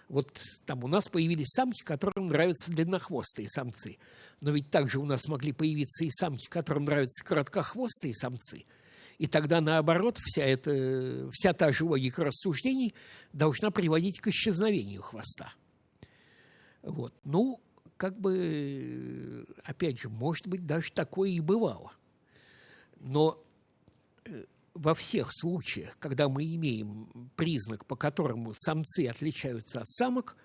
Вот там у нас появились самки, которым нравятся длиннохвостые самцы. Но ведь также у нас могли появиться и самки, которым нравятся короткохвостые самцы. И тогда, наоборот, вся, эта, вся та же логика рассуждений должна приводить к исчезновению хвоста. Вот. Ну, как бы, опять же, может быть, даже такое и бывало. Но э, во всех случаях, когда мы имеем признак, по которому самцы отличаются от самок,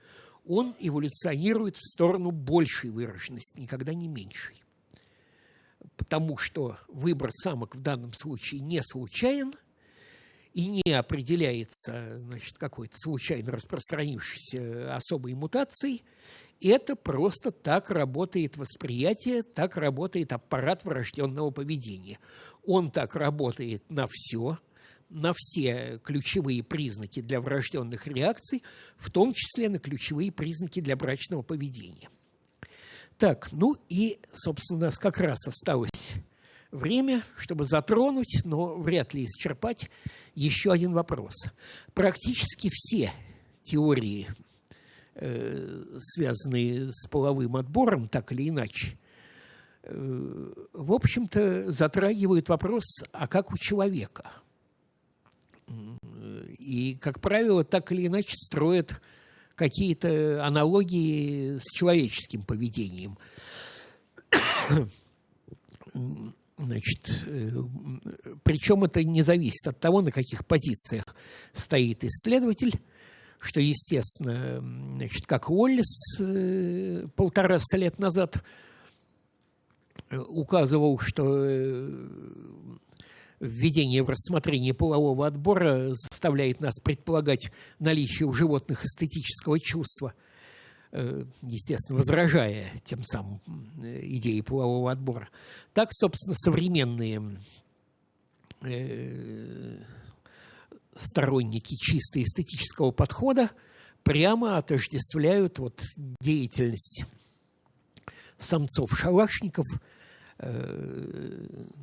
он эволюционирует в сторону большей выраженности, никогда не меньшей. Потому что выбор самок в данном случае не случайен – и не определяется значит, какой-то случайно распространившейся особой мутацией, это просто так работает восприятие, так работает аппарат врожденного поведения. Он так работает на все, на все ключевые признаки для врожденных реакций, в том числе на ключевые признаки для брачного поведения. Так, ну и, собственно, у нас как раз осталось время, чтобы затронуть, но вряд ли исчерпать еще один вопрос. Практически все теории, э, связанные с половым отбором, так или иначе, в общем-то, затрагивают вопрос, а как у человека? И, как правило, так или иначе строят какие-то аналогии с человеческим поведением. Значит, причем это не зависит от того, на каких позициях стоит исследователь, что, естественно, значит, как Уоллес э, полтораста лет назад указывал, что введение в рассмотрение полового отбора заставляет нас предполагать наличие у животных эстетического чувства – Э, естественно, возражая тем самым э, идеи полового отбора. Так, собственно, современные э, сторонники чисто эстетического подхода прямо отождествляют вот деятельность самцов-шалашников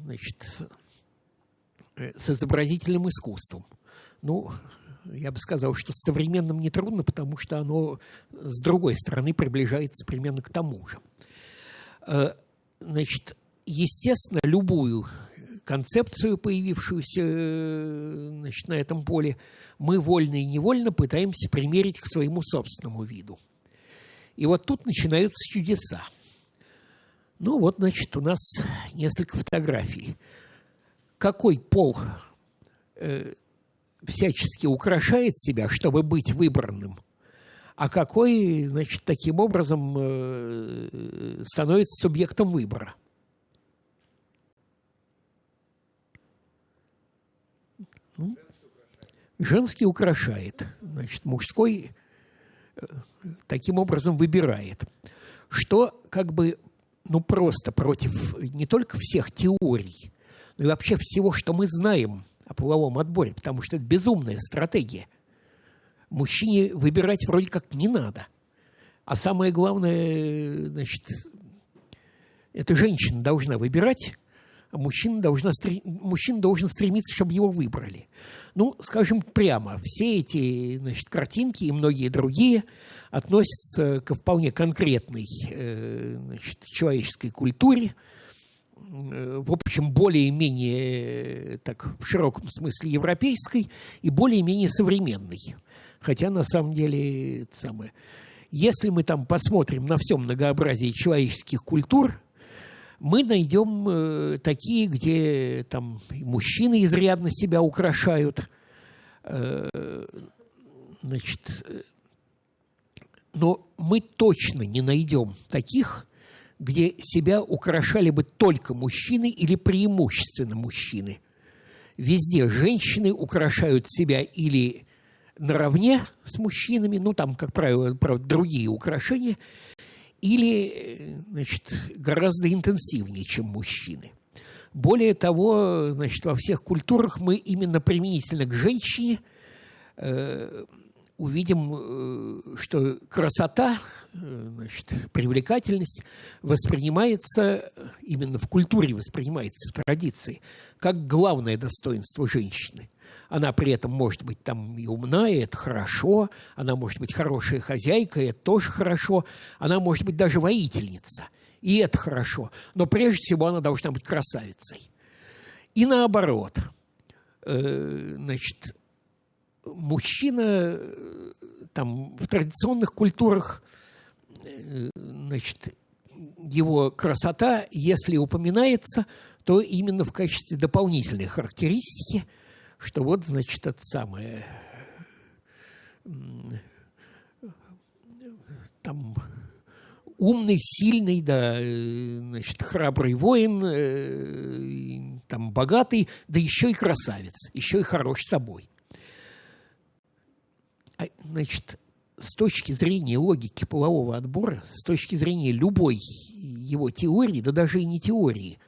значит, с изобразительным искусством. Ну, я бы сказал, что с современным нетрудно, потому что оно с другой стороны приближается примерно к тому же. Э, значит, естественно, любую концепцию, появившуюся э, значит, на этом поле, мы вольно и невольно пытаемся примерить к своему собственному виду. И вот тут начинаются чудеса. Ну вот, значит, у нас несколько фотографий. Какой пол э, всячески украшает себя, чтобы быть выбранным, а какой, значит, таким образом э, становится субъектом выбора. Женский украшает, значит, мужской э, таким образом выбирает. Что как бы, ну, просто против не только всех теорий, но и вообще всего, что мы знаем – о половом отборе, потому что это безумная стратегия. Мужчине выбирать вроде как не надо. А самое главное, значит, это женщина должна выбирать, мужчина, должна, мужчина должен стремиться, чтобы его выбрали. Ну, скажем прямо, все эти значит, картинки и многие другие относятся ко вполне конкретной э, значит, человеческой культуре, Э, в общем, более-менее, э, так, в широком смысле европейской и более-менее современной. Хотя, на самом деле, это самое, если мы там посмотрим на все многообразие человеческих культур, мы найдем э, такие, где там мужчины изрядно себя украшают, э, значит, э, но мы точно не найдем таких, где себя украшали бы только мужчины или преимущественно мужчины. Везде женщины украшают себя или наравне с мужчинами, ну там, как правило, правда, другие украшения, или значит, гораздо интенсивнее, чем мужчины. Более того, значит, во всех культурах мы именно применительно к женщине э, увидим, э, что красота, э, значит, привлекательность воспринимается, именно в культуре воспринимается, в традиции, как главное достоинство женщины. Она при этом может быть там и умна, и это хорошо. Она может быть хорошая хозяйка, и это тоже хорошо. Она может быть даже воительница, и это хорошо. Но прежде всего она должна быть красавицей. И наоборот. Э, значит, мужчина там в традиционных культурах э, значит, его красота, если упоминается, то именно в качестве дополнительной характеристики – что вот, значит, это самое там умный, сильный, да, значит, храбрый воин, э, там богатый, да еще и красавец, еще и хорош собой. А, значит, с точки зрения логики полового отбора, с точки зрения любой его теории, да даже и не теории,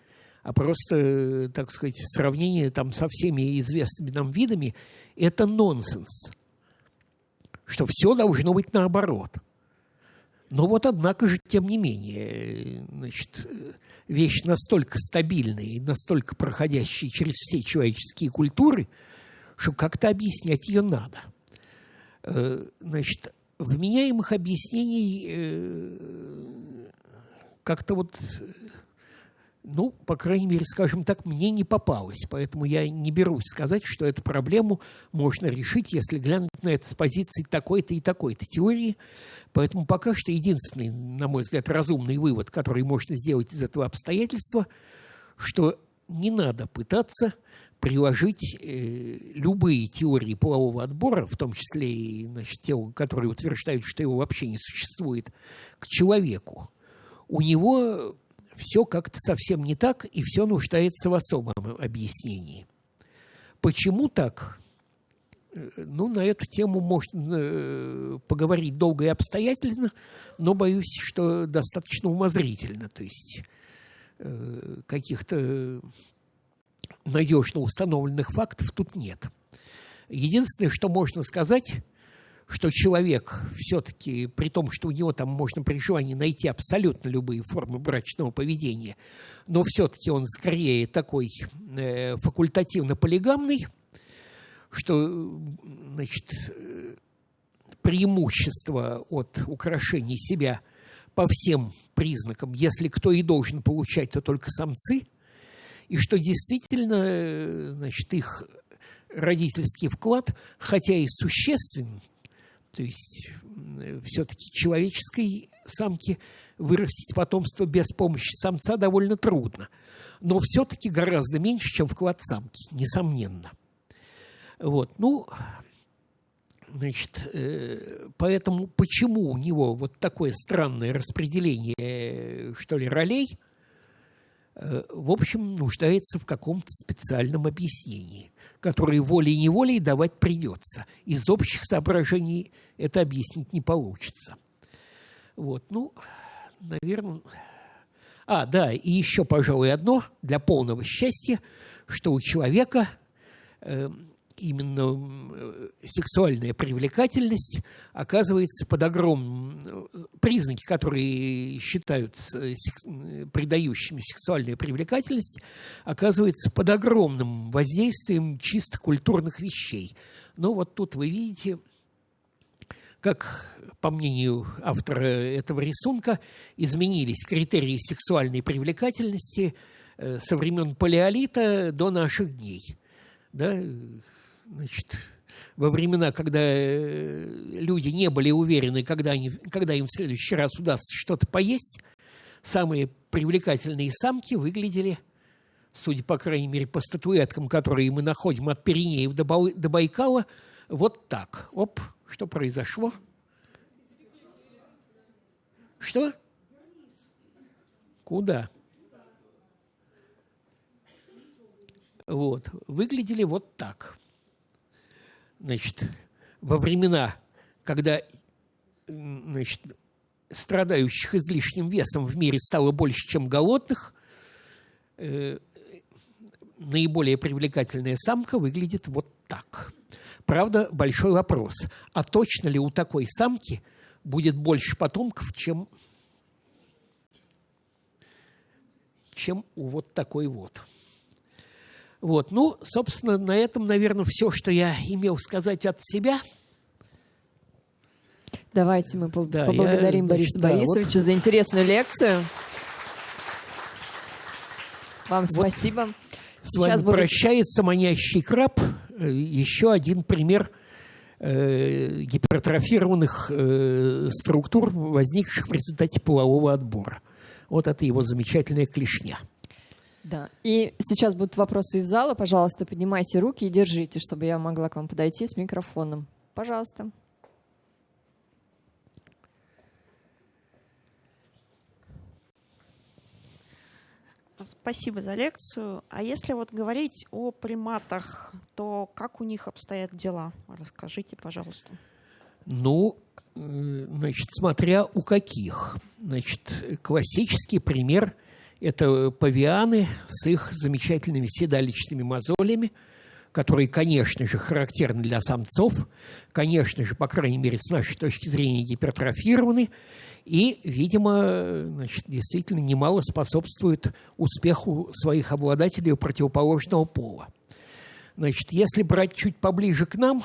а просто, так сказать, сравнение там со всеми известными нам видами – это нонсенс. Что все должно быть наоборот. Но вот, однако же, тем не менее, значит, вещь настолько стабильная и настолько проходящая через все человеческие культуры, что как-то объяснять ее надо. Э, значит, вменяемых объяснений э, как-то вот ну, по крайней мере, скажем так, мне не попалось. Поэтому я не берусь сказать, что эту проблему можно решить, если глянуть на это с позиции такой-то и такой-то теории. Поэтому пока что единственный, на мой взгляд, разумный вывод, который можно сделать из этого обстоятельства, что не надо пытаться приложить э, любые теории полового отбора, в том числе и значит, те, которые утверждают, что его вообще не существует, к человеку. У него все как-то совсем не так, и все нуждается в особом объяснении. Почему так? Э, ну, на эту тему можно э, поговорить долго и обстоятельно, но боюсь, что достаточно умозрительно. То есть э, каких-то надежно установленных фактов тут нет. Единственное, что можно сказать – что человек все-таки, при том, что у него там можно при желании найти абсолютно любые формы брачного поведения, но все-таки он скорее такой э, факультативно-полигамный, что значит, преимущество от украшений себя по всем признакам, если кто и должен получать, то только самцы, и что действительно значит, их родительский вклад, хотя и существенен, то есть все-таки человеческой самке вырастить потомство без помощи самца довольно трудно. Но все-таки гораздо меньше, чем вклад самки, несомненно. Вот, ну, значит, э, поэтому почему у него вот такое странное распределение, что ли, ролей, э, в общем, нуждается в каком-то специальном объяснении которые волей-неволей давать придется. Из общих соображений это объяснить не получится. Вот, ну, наверное... А, да, и еще, пожалуй, одно для полного счастья, что у человека э, именно э, сексуальная привлекательность оказывается под огромным... Э, признаки, которые считаются э, придающими сексуальную привлекательность, оказывается под огромным воздействием чисто культурных вещей. Но вот тут вы видите, как, по мнению автора этого рисунка, изменились критерии сексуальной привлекательности со времен палеолита до наших дней. Да? Значит, во времена, когда э, люди не были уверены, когда, они, когда им в следующий раз удастся что-то поесть, самые привлекательные самки выглядели, судя, по крайней мере, по статуэткам, которые мы находим от Пиренеев до, Байкала, вот так. Оп, что произошло? Что? Куда? Вот, выглядели вот так значит, во времена, когда значит, страдающих излишним весом в мире стало больше, чем голодных, э, наиболее привлекательная самка выглядит вот так. Правда, большой вопрос. А точно ли у такой самки будет больше потомков, чем, чем у вот такой вот? Вот, ну, собственно, на этом, наверное, все, что я имел сказать от себя. Давайте мы да, поблагодарим я, Бориса значит, Борисовича да, вот... за интересную лекцию. Вам вот спасибо. С Сейчас вами будет... прощается манящий краб. Э, еще один пример э, гипертрофированных э, структур, возникших в результате полового отбора. Вот это его замечательная клешня. Да. И сейчас будут вопросы из зала. Пожалуйста, поднимайте руки и держите, чтобы я могла к вам подойти с микрофоном. Пожалуйста. Спасибо за лекцию. А если вот говорить о приматах, то как у них обстоят дела? Расскажите, пожалуйста. Ну, э, значит, смотря у каких. Значит, классический пример – это павианы с их замечательными седалищными мозолями, которые, конечно же, характерны для самцов, конечно же, по крайней мере, с нашей точки зрения, гипертрофированы – и, видимо, значит, действительно немало способствует успеху своих обладателей у противоположного пола. Значит, если брать чуть поближе к нам,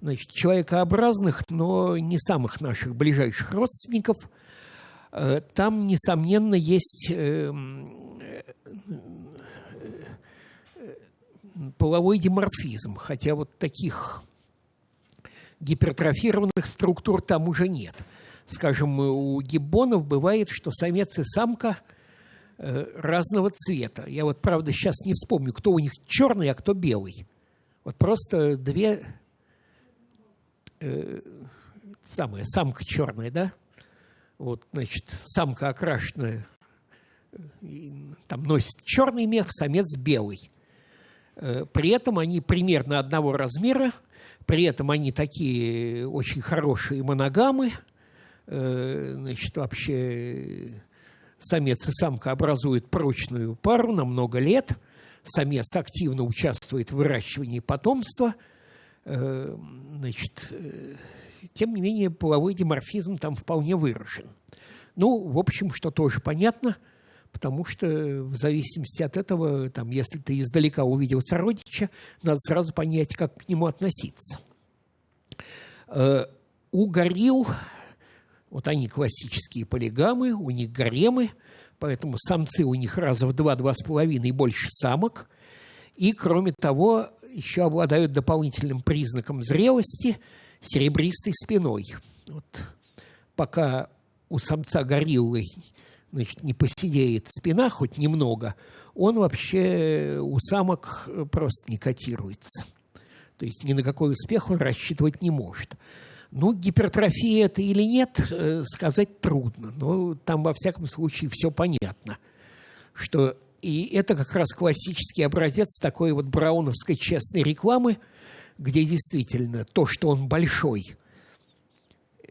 значит, человекообразных, но не самых наших ближайших родственников, э, там, несомненно, есть э, э, половой диморфизм, хотя вот таких гипертрофированных структур там уже нет – скажем, у гиббонов бывает, что самец и самка э, разного цвета. Я вот, правда, сейчас не вспомню, кто у них черный, а кто белый. Вот просто две... Э, самая, самка черная, да? Вот, значит, самка окрашенная, там носит черный мех, самец белый. Э, при этом они примерно одного размера, при этом они такие очень хорошие моногамы – Э, значит, вообще самец и самка образуют прочную пару на много лет. Самец активно участвует в выращивании потомства. Э, значит, тем не менее, половой диморфизм там вполне выражен. Ну, в общем, что тоже понятно, потому что в зависимости от этого, там, если ты издалека увидел сородича, надо сразу понять, как к нему относиться. У горилл вот они классические полигамы, у них гаремы, поэтому самцы у них раза в два-два с половиной больше самок. И, кроме того, еще обладают дополнительным признаком зрелости – серебристой спиной. Вот пока у самца гориллы значит, не посидеет спина хоть немного, он вообще у самок просто не котируется. То есть ни на какой успех он рассчитывать не может. Ну, гипертрофия это или нет, э, сказать трудно. Но там, во всяком случае, все понятно. Что и это как раз классический образец такой вот брауновской честной рекламы, где действительно то, что он большой,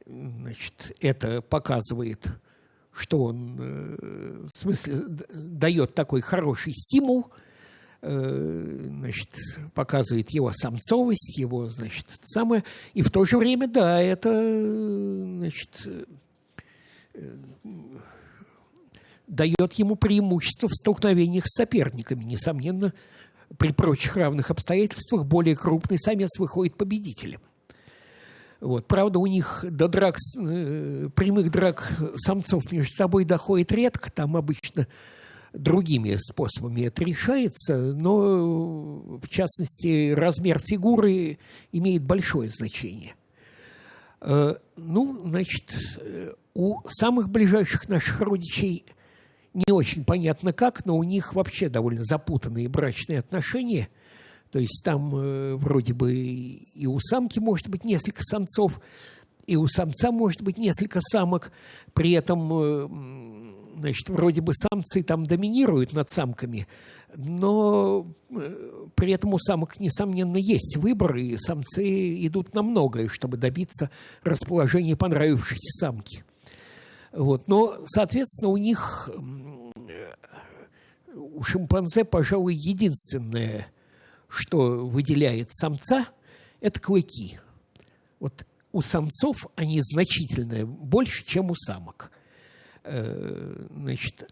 значит, это показывает, что он, э, в смысле, дает такой хороший стимул – Э, значит, показывает его самцовость, его, значит, самое. И в то же время, да, это, значит, э, дает ему преимущество в столкновениях с соперниками. Несомненно, при прочих равных обстоятельствах более крупный самец выходит победителем. Вот. Правда, у них до драк, э, прямых драк самцов между собой доходит редко. Там обычно другими способами это решается, но, в частности, размер фигуры имеет большое значение. Э, ну, значит, у самых ближайших наших родичей не очень понятно как, но у них вообще довольно запутанные брачные отношения. То есть там э, вроде бы и у самки может быть несколько самцов, и у самца может быть несколько самок. При этом э, Значит, вроде бы самцы там доминируют над самками, но э, при этом у самок, несомненно, есть выбор, и самцы идут на многое, чтобы добиться расположения понравившейся самки. Вот. Но, соответственно, у них, у шимпанзе, пожалуй, единственное, что выделяет самца, это клыки. Вот у самцов они значительно больше, чем у самок. Э, значит,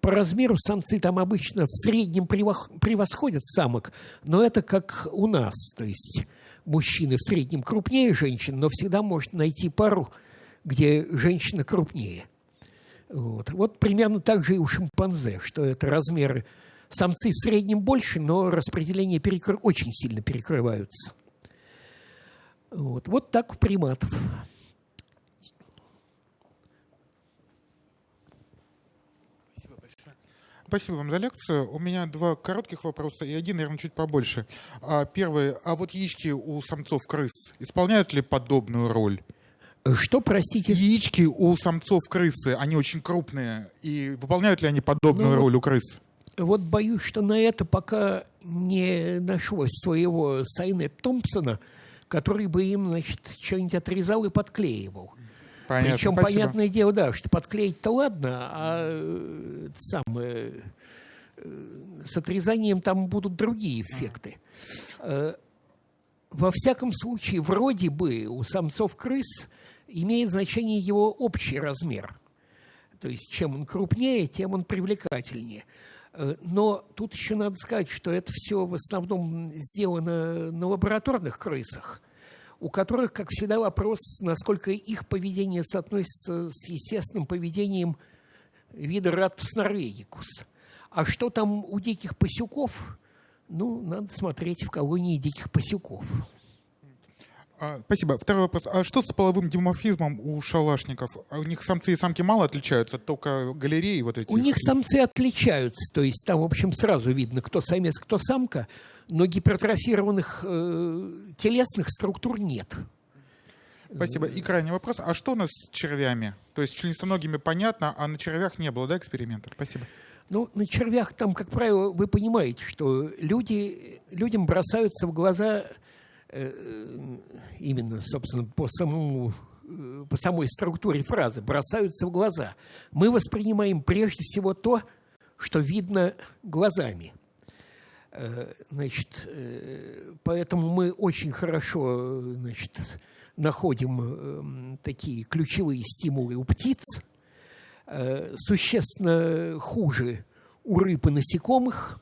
по размеру самцы там обычно в среднем превосходят самок, но это как у нас, то есть мужчины в среднем крупнее женщин, но всегда может найти пару, где женщина крупнее. Вот, вот примерно так же и у шимпанзе, что это размеры самцы в среднем больше, но распределение перекр... очень сильно перекрываются. Вот, вот так у приматов. Спасибо вам за лекцию. У меня два коротких вопроса и один, наверное, чуть побольше. А, первый. А вот яички у самцов крыс исполняют ли подобную роль? Что, простите? Яички у самцов крысы, они очень крупные. И выполняют ли они подобную ну, роль у крыс? Вот боюсь, что на это пока не нашлось своего Сайнет Томпсона, который бы им, значит, что-нибудь отрезал и подклеивал. Понятно, Причем, спасибо. понятное дело, да, что подклеить-то ладно, а э, самое, э, с отрезанием там будут другие эффекты. Э, во всяком случае, вроде бы у самцов крыс имеет значение его общий размер. То есть, чем он крупнее, тем он привлекательнее. Но тут еще надо сказать, что это все в основном сделано на лабораторных крысах – у которых, как всегда, вопрос, насколько их поведение соотносится с естественным поведением вида Ратус норвегикус. А что там у диких пасюков? Ну, надо смотреть в колонии диких пасюков. А, спасибо. Второй вопрос. А что с половым диморфизмом у шалашников? А у них самцы и самки мало отличаются, только галереи вот эти? У них самцы отличаются, то есть там, в общем, сразу видно, кто самец, кто самка но гипертрофированных э, телесных структур нет. Спасибо. И крайний вопрос. А что у нас с червями? То есть членистоногими понятно, а на червях не было, да, экспериментов? Спасибо. Ну, на червях там, как правило, вы понимаете, что люди, людям бросаются в глаза именно, собственно, по самому э, по самой структуре фразы бросаются в глаза. Мы воспринимаем прежде всего то, что видно глазами. Э, значит, э, поэтому мы очень хорошо значит, находим такие ключевые стимулы у птиц, э, существенно хуже у рыб и насекомых,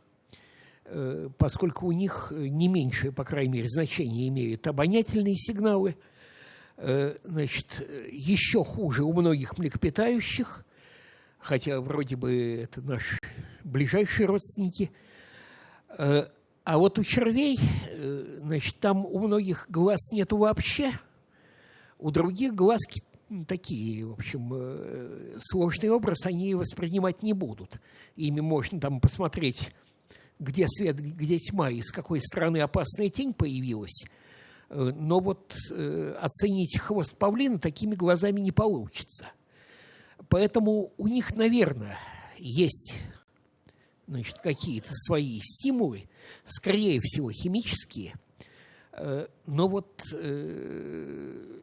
поскольку у них не меньшее, по крайней мере, значение имеют обонятельные сигналы. Значит, еще хуже у многих млекопитающих, хотя вроде бы это наши ближайшие родственники – Э, а вот у червей, э, значит, там у многих глаз нету вообще, у других глазки такие, в общем, э, сложный образ они воспринимать не будут. Ими можно там посмотреть, где свет, где тьма, и с какой стороны опасная тень появилась. Но вот оценить хвост павлина такими глазами не получится. Поэтому у них, наверное, есть значит, какие-то свои стимулы, скорее всего, химические, э, но вот э,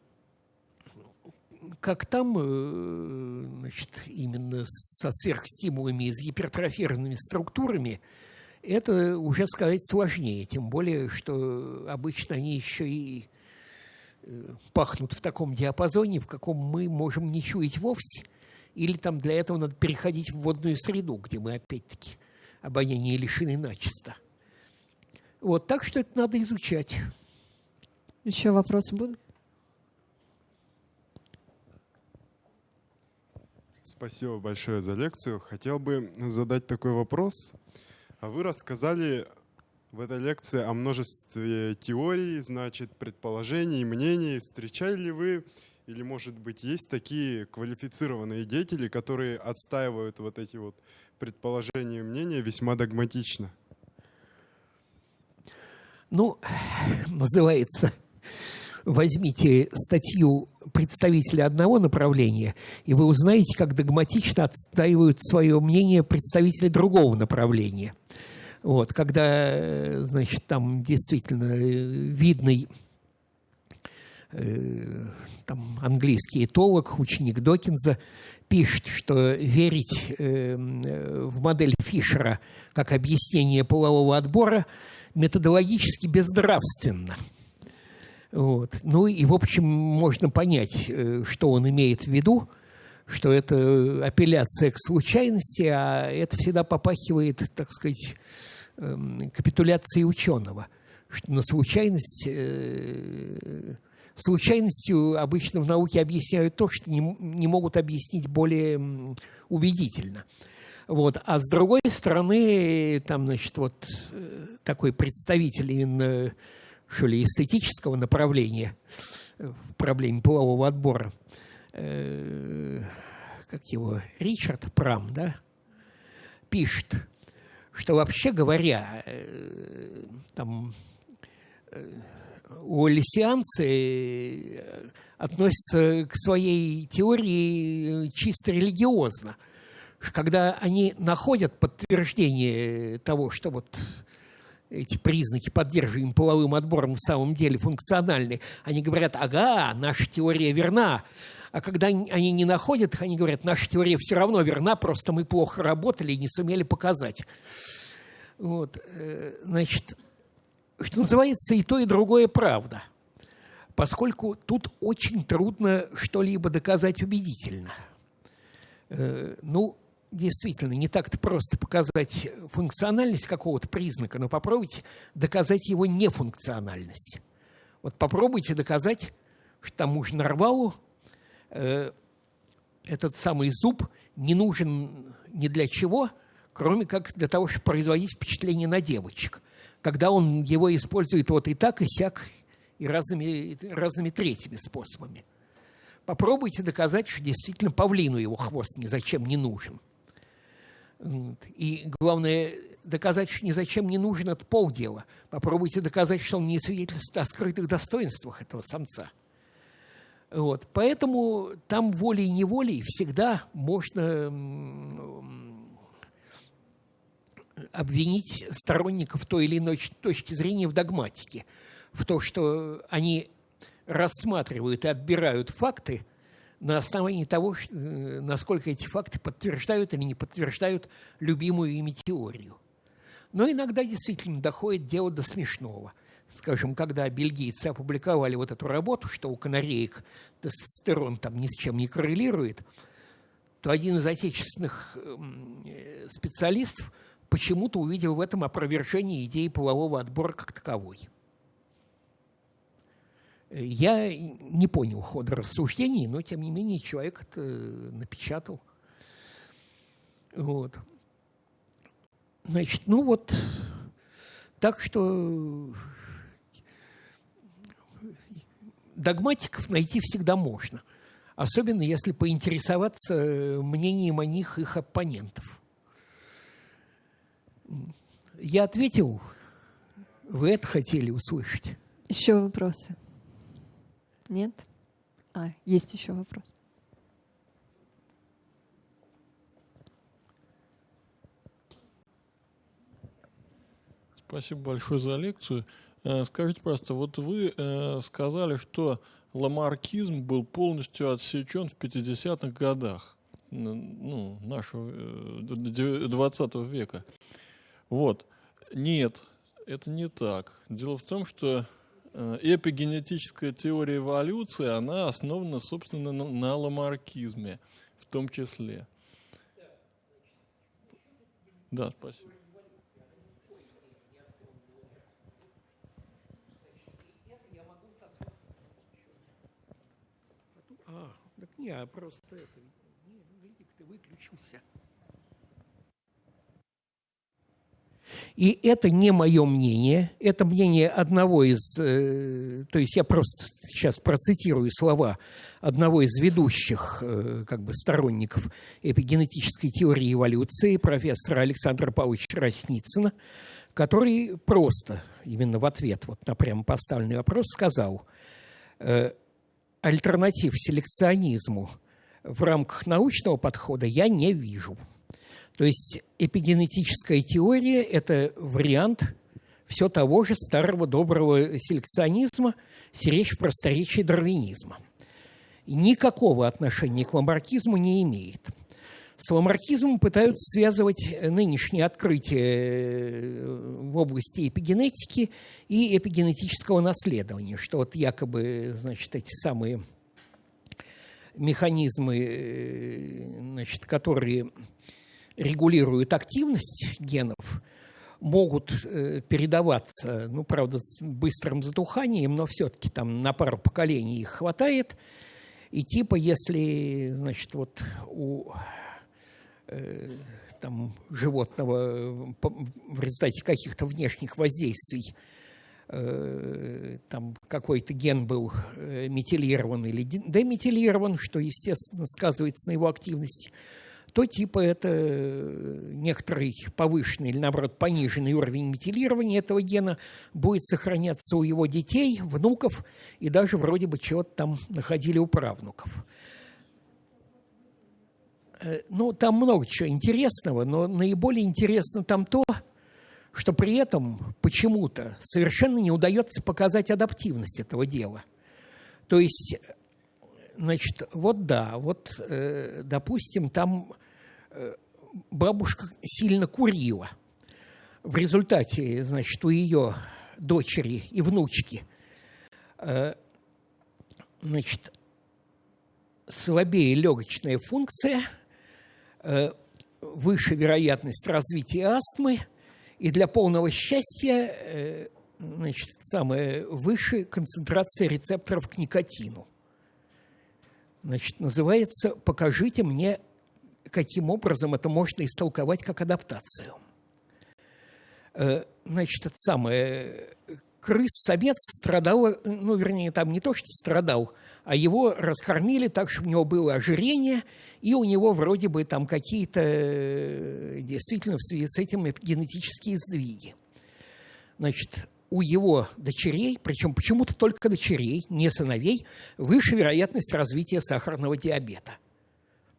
как там, э, значит, именно со сверхстимулами и с гипертрофированными структурами, это уже сказать сложнее, тем более, что обычно они еще и пахнут в таком диапазоне, в каком мы можем не чуять вовсе, или там для этого надо переходить в водную среду, где мы опять-таки обоняния лишены начисто. Вот, так что это надо изучать. Еще вопросы будут? Спасибо большое за лекцию. Хотел бы задать такой вопрос. А вы рассказали в этой лекции о множестве теорий, значит, предположений, мнений. Встречали ли вы или, может быть, есть такие квалифицированные деятели, которые отстаивают вот эти вот предположения и мнения весьма догматично? Ну, называется, возьмите статью представителя одного направления, и вы узнаете, как догматично отстаивают свое мнение представители другого направления. Вот, когда, значит, там действительно видный э, там, английский этолог, ученик Докинза, пишет, что верить э, в модель Фишера как объяснение полового отбора методологически безнравственно. Вот. Ну и, в общем, можно понять, э, что он имеет в виду, что это апелляция к случайности, а это всегда попахивает, так сказать, эм, капитуляцией ученого, что на случайность э, случайностью обычно в науке объясняют то, что не, не могут объяснить более убедительно. Вот. А с другой стороны, там, значит, вот э, такой представитель именно, что ли, эстетического направления в проблеме полового отбора, э, как его, Ричард Прам, да, пишет, что вообще говоря, э, там уоллисианцы э, относятся к своей теории чисто религиозно. Когда они находят подтверждение того, что вот эти признаки, поддерживаемые половым отбором, в самом деле функциональны, они говорят, ага, наша теория верна. А когда они не находят их, они говорят, наша теория все равно верна, просто мы плохо работали и не сумели показать. Вот, э, значит, что называется, и то, и другое правда, поскольку тут очень трудно что-либо доказать убедительно. Э, ну, действительно, не так-то просто показать функциональность какого-то признака, но попробуйте доказать его нефункциональность. Вот попробуйте доказать, что тому же нарвалу э, этот самый зуб не нужен ни для чего, кроме как для того, чтобы производить впечатление на девочек когда он его использует вот и так, и сяк, и разными, разными третьими способами. Попробуйте доказать, что действительно павлину его хвост ни зачем не нужен. И главное, доказать, что ни зачем не нужен, это полдела. Попробуйте доказать, что он не свидетельствует о скрытых достоинствах этого самца. Вот. Поэтому там волей-неволей всегда можно обвинить сторонников той или иной точки зрения в догматике, в то, что они рассматривают и отбирают факты на основании того, э, насколько эти факты подтверждают или не подтверждают любимую ими теорию. Но иногда действительно доходит дело до смешного. Скажем, когда бельгийцы опубликовали вот эту работу, что у канареек тестостерон там ни с чем не коррелирует, то один из отечественных эм, э, специалистов – почему-то увидел в этом опровержение идеи полового отбора как таковой. Я не понял хода рассуждений, но тем не менее человек это напечатал. Вот. Значит, ну вот, так что догматиков найти всегда можно. Особенно если поинтересоваться мнением о них их оппонентов. Я ответил, вы это хотели услышать. Еще вопросы? Нет? А, есть еще вопрос. Спасибо большое за лекцию. Э, скажите, просто, вот вы э, сказали, что ламаркизм был полностью отсечен в 50-х годах ну, нашего 20 э, века. Вот. Нет, это не так. Дело в том, что эпигенетическая теория эволюции, она основана, собственно, на, на ламаркизме в том числе. Да, спасибо. А, так не, а просто это, не, ты выключился. И это не мое мнение, это мнение одного из, э, то есть я просто сейчас процитирую слова одного из ведущих э, как бы сторонников эпигенетической теории эволюции, профессора Александра Павловича Росницына, который просто, именно в ответ вот на прямо поставленный вопрос, сказал, э, альтернатив селекционизму в рамках научного подхода я не вижу. То есть эпигенетическая теория – это вариант все того же старого доброго селекционизма, речь в просторечии дарвинизма. Никакого отношения к ламаркизму не имеет. С ламаркизмом пытаются связывать нынешние открытия в области эпигенетики и эпигенетического наследования, что вот якобы, значит, эти самые механизмы, значит, которые регулируют активность генов, могут э, передаваться, ну, правда, с быстрым затуханием, но все-таки там на пару поколений их хватает. И типа, если, значит, вот у э, там, животного в результате каких-то внешних воздействий э, там какой-то ген был метилирован или деметилирован, что, естественно, сказывается на его активности, то типа это э, некоторый повышенный или, наоборот, пониженный уровень метилирования этого гена будет сохраняться у его детей, внуков и даже вроде бы чего-то там находили у правнуков. Э, ну, там много чего интересного, но наиболее интересно там то, что при этом почему-то совершенно не удается показать адаптивность этого дела. То есть, значит, вот да, вот, э, допустим, там бабушка сильно курила. В результате, значит, у ее дочери и внучки, э, значит, слабее легочная функция, э, выше вероятность развития астмы, и для полного счастья, э, значит, самая выше концентрация рецепторов к никотину. Значит, называется «Покажите мне каким образом это можно истолковать как адаптацию. Э, значит, это самое, крыс-самец страдал, ну, вернее, там не то, что страдал, а его раскормили так, что у него было ожирение, и у него вроде бы там какие-то э, действительно в связи с этим генетические сдвиги. Значит, у его дочерей, причем почему-то только дочерей, не сыновей, выше вероятность развития сахарного диабета –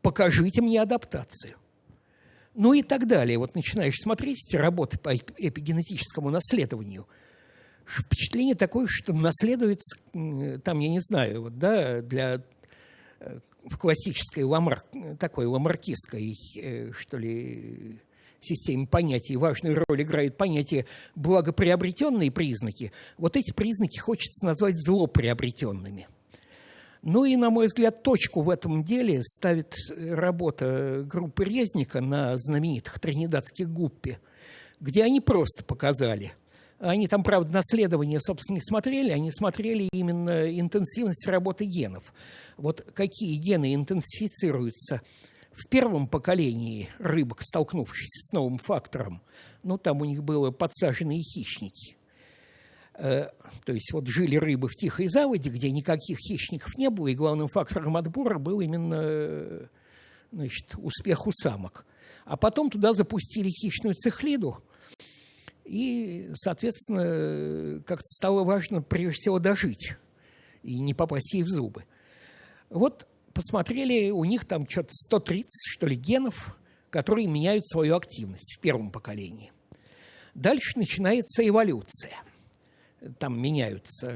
покажите мне адаптацию. Ну и так далее. Вот начинаешь смотреть эти работы по эпигенетическому наследованию, впечатление такое, что наследуется, там, я не знаю, вот, да, для э, в классической ламар, такой ламаркистской, э, что ли, системе понятий важную роль играет понятие благоприобретенные признаки. Вот эти признаки хочется назвать злоприобретенными – ну и, на мой взгляд, точку в этом деле ставит работа группы Резника на знаменитых тринидадских гуппе, где они просто показали. Они там, правда, наследование, собственно, не смотрели, они смотрели именно интенсивность работы генов. Вот какие гены интенсифицируются в первом поколении рыбок, столкнувшихся с новым фактором, ну, там у них было подсаженные хищники. Э, то есть вот жили рыбы в тихой заводе, где никаких хищников не было, и главным фактором отбора был именно значит, успех у самок. А потом туда запустили хищную цихлиду, и, соответственно, как-то стало важно прежде всего дожить и не попасть ей в зубы. Вот посмотрели, у них там что-то 130, что ли, генов, которые меняют свою активность в первом поколении. Дальше начинается эволюция – там меняются,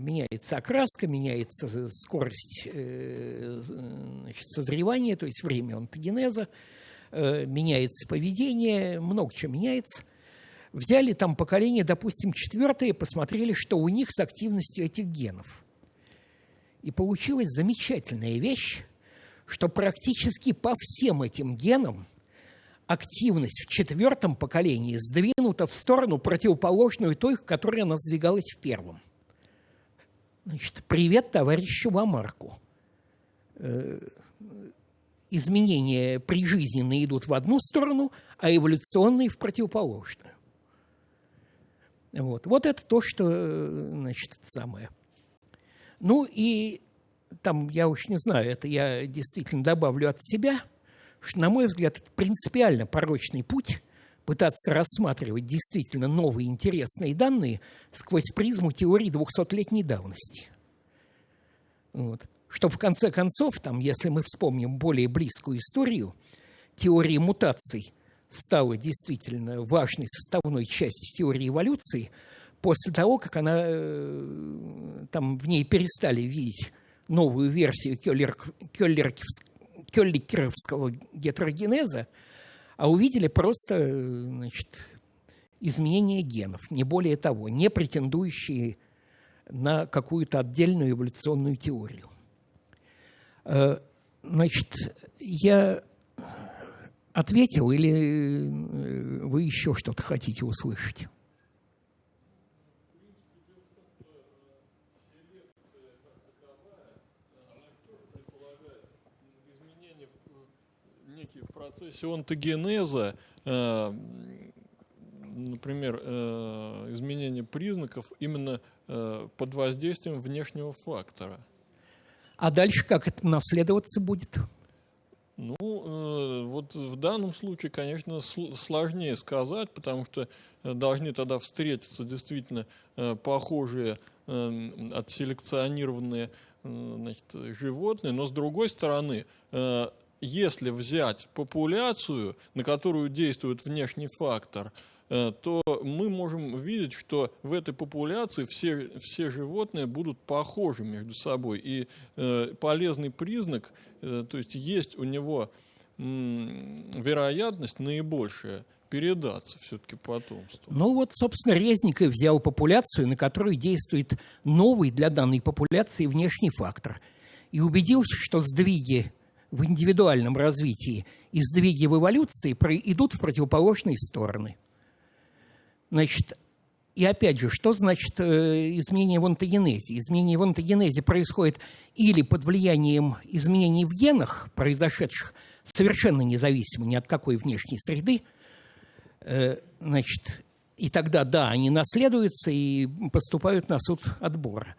меняется окраска, меняется скорость э, созревания, то есть время онтогенеза, э, меняется поведение, много чего меняется. Взяли там поколение, допустим, четвертое, посмотрели, что у них с активностью этих генов. И получилась замечательная вещь, что практически по всем этим генам – активность в четвертом поколении сдвинута в сторону противоположную той, которая она сдвигалась в первом. Значит, привет товарищу Ламарку. Э, изменения прижизненные идут в одну сторону, а эволюционные в противоположную. Вот, вот это то, что, значит, это самое. Ну и там, я уж не знаю, это я действительно добавлю от себя – что, на мой взгляд, это принципиально порочный путь пытаться рассматривать действительно новые интересные данные сквозь призму теории 200-летней давности. Вот. Что в конце концов, там, если мы вспомним более близкую историю, теории мутаций стала действительно важной составной частью теории эволюции после того, как она, э, там в ней перестали видеть новую версию Кёллер, Кёллер, Кёлликеровского гетерогенеза, а увидели просто значит, изменение генов, не более того, не претендующие на какую-то отдельную эволюционную теорию. Э, значит, я ответил или э, вы еще что-то хотите услышать? некие в процессе онтогенеза, э, например, э, изменение признаков именно э, под воздействием внешнего фактора. А дальше как это наследоваться будет? Ну, э, вот в данном случае, конечно, сложнее сказать, потому что должны тогда встретиться действительно э, похожие отселекционированные значит, животные, но с другой стороны, если взять популяцию, на которую действует внешний фактор, Э, то мы можем видеть, что в этой популяции все, все животные будут похожи между собой. И э, полезный признак, э, то есть есть у него вероятность наибольшая передаться все-таки потомству. Ну вот, собственно, Резников взял популяцию, на которую действует новый для данной популяции внешний фактор. И убедился, что сдвиги в индивидуальном развитии и сдвиги в эволюции идут в противоположные стороны – Значит, и опять же, что значит э, изменение в онтогенезе? Изменение в онтогенезе происходит или под влиянием изменений в генах, произошедших совершенно независимо ни от какой внешней среды, э, значит, и тогда, да, они наследуются и поступают на суд отбора.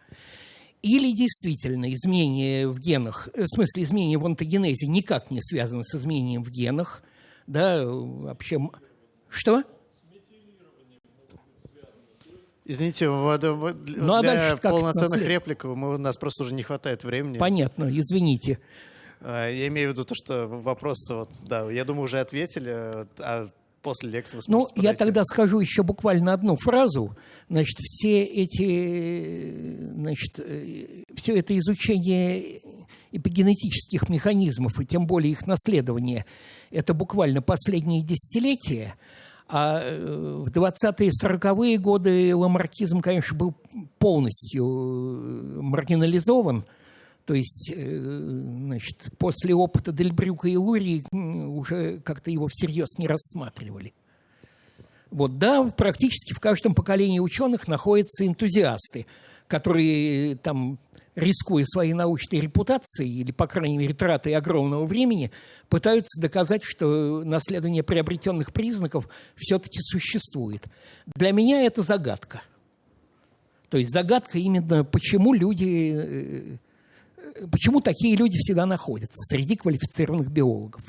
Или действительно изменение в генах, э, в смысле изменение в онтогенезе никак не связано с изменением в генах, да, вообще... Что? Извините, ну, а для полноценных реплик мы, у нас просто уже не хватает времени. Понятно, извините. А, я имею в виду то, что вопросы, вот, да, я думаю, уже ответили, а после лекции Ну, я тогда скажу еще буквально одну фразу. Значит, все эти, значит, э, все это изучение эпигенетических механизмов и тем более их наследование, это буквально последние десятилетия – а э, в 20-е 40-е годы ламаркизм, конечно, был полностью э, маргинализован. То есть, э, значит, после опыта Дельбрюка и Лурии уже как-то его всерьез не рассматривали. Вот, да, практически в каждом поколении ученых находятся энтузиасты, которые там рискуя своей научной репутацией или, по крайней мере, тратой огромного времени, пытаются доказать, что наследование приобретенных признаков все-таки существует. Для меня это загадка. То есть загадка именно, почему люди, э, почему такие люди всегда находятся среди квалифицированных биологов.